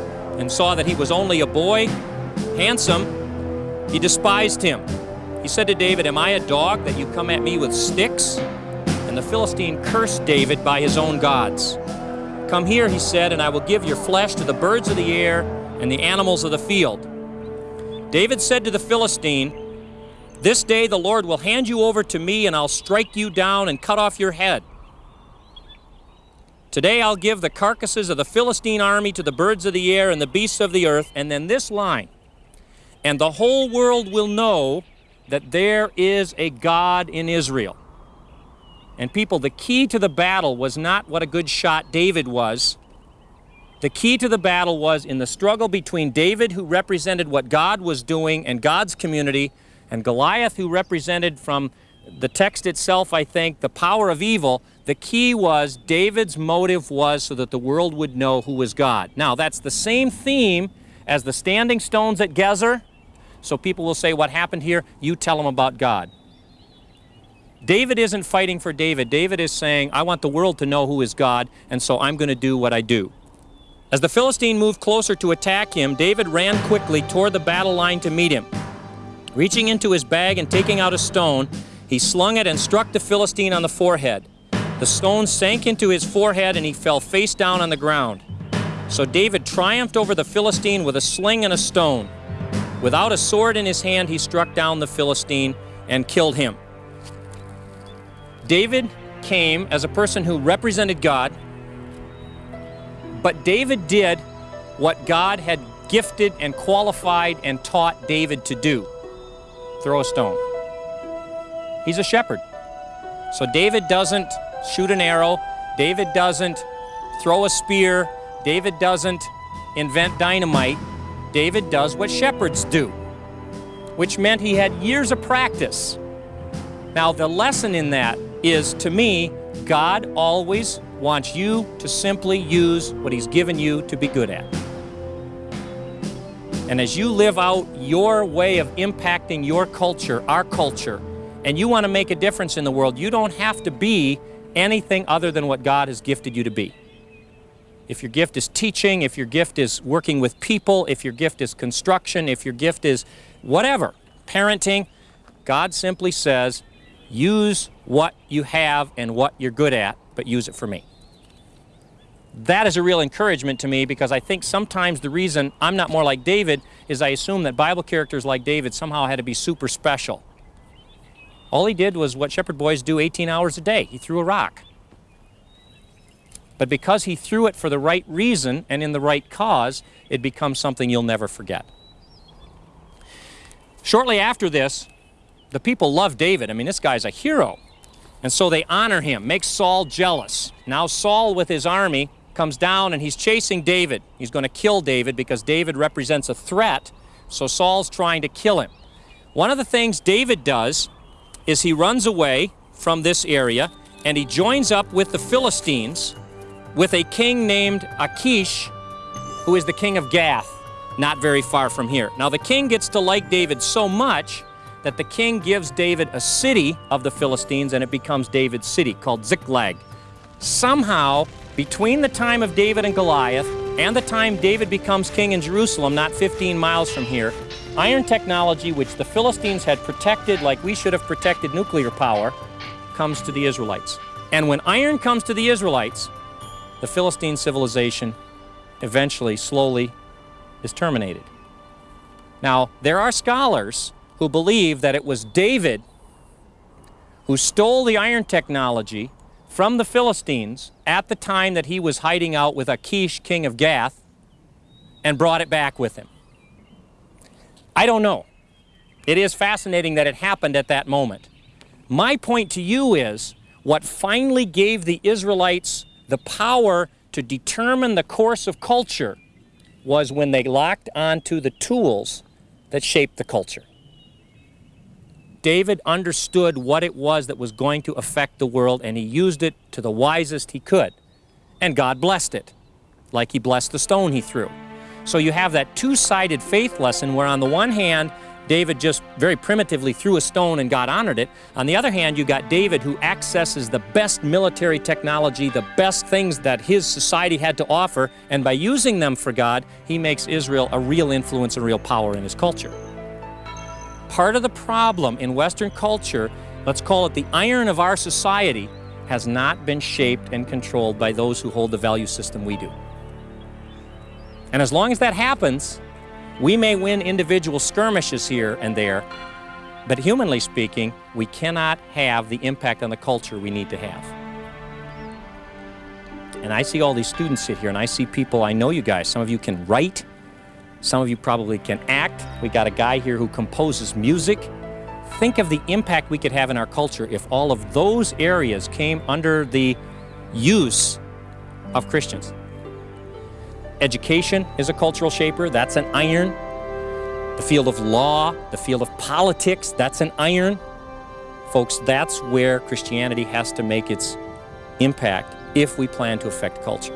and saw that he was only a boy, handsome. He despised him. He said to David, Am I a dog that you come at me with sticks? And the Philistine cursed David by his own gods. Come here, he said, and I will give your flesh to the birds of the air and the animals of the field. David said to the Philistine, This day the Lord will hand you over to me, and I'll strike you down and cut off your head. Today I'll give the carcasses of the Philistine army to the birds of the air and the beasts of the earth. And then this line, and the whole world will know that there is a God in Israel. And people, the key to the battle was not what a good shot David was. The key to the battle was in the struggle between David, who represented what God was doing and God's community, and Goliath, who represented from the text itself, I think, the power of evil. The key was David's motive was so that the world would know who was God. Now, that's the same theme as the standing stones at Gezer. So people will say, What happened here? You tell them about God. David isn't fighting for David. David is saying, I want the world to know who is God, and so I'm going to do what I do. As the Philistine moved closer to attack him, David ran quickly toward the battle line to meet him. Reaching into his bag and taking out a stone, he slung it and struck the Philistine on the forehead. The stone sank into his forehead and he fell face down on the ground. So David triumphed over the Philistine with a sling and a stone. Without a sword in his hand, he struck down the Philistine and killed him. David came as a person who represented God, but David did what God had gifted and qualified and taught David to do throw a stone. He's a shepherd. So David doesn't shoot an arrow, David doesn't throw a spear, David doesn't invent dynamite. David does what shepherds do, which meant he had years of practice. Now, the lesson in that is to me, God always wants you to simply use what He's given you to be good at. And as you live out your way of impacting your culture, our culture, and you want to make a difference in the world, you don't have to be anything other than what God has gifted you to be. If your gift is teaching, if your gift is working with people, if your gift is construction, if your gift is whatever, parenting, God simply says, use what you have and what you're good at, but use it for me. That is a real encouragement to me because I think sometimes the reason I'm not more like David is I assume that Bible characters like David somehow had to be super special. All he did was what shepherd boys do 18 hours a day. He threw a rock. But because he threw it for the right reason and in the right cause, it becomes something you'll never forget. Shortly after this, the people love David. I mean, this guy's a hero. And so they honor him, makes Saul jealous. Now Saul with his army comes down and he's chasing David. He's going to kill David because David represents a threat, so Saul's trying to kill him. One of the things David does is he runs away from this area and he joins up with the Philistines with a king named Achish, who is the king of Gath, not very far from here. Now, the king gets to like David so much that the king gives David a city of the Philistines and it becomes David's city called Ziklag. Somehow, between the time of David and Goliath and the time David becomes king in Jerusalem, not 15 miles from here, Iron technology, which the Philistines had protected like we should have protected nuclear power, comes to the Israelites. And when iron comes to the Israelites, the Philistine civilization eventually, slowly, is terminated. Now, there are scholars who believe that it was David who stole the iron technology from the Philistines at the time that he was hiding out with Achish, king of Gath, and brought it back with him. I don't know. It is fascinating that it happened at that moment. My point to you is what finally gave the Israelites the power to determine the course of culture was when they locked onto the tools that shaped the culture. David understood what it was that was going to affect the world, and he used it to the wisest he could. And God blessed it, like he blessed the stone he threw. So you have that two-sided faith lesson where on the one hand, David just very primitively threw a stone and God honored it. On the other hand, you got David who accesses the best military technology, the best things that his society had to offer, and by using them for God, he makes Israel a real influence and real power in his culture. Part of the problem in Western culture, let's call it the iron of our society, has not been shaped and controlled by those who hold the value system we do. And as long as that happens, we may win individual skirmishes here and there, But humanly speaking, we cannot have the impact on the culture we need to have. And I see all these students sit here, and I see people, I know you guys, some of you can write, some of you probably can act. We got a guy here who composes music. Think of the impact we could have in our culture if all of those areas came under the use of Christians. Education is a cultural shaper, that's an iron. The field of law, the field of politics, that's an iron. Folks, that's where Christianity has to make its impact if we plan to affect culture.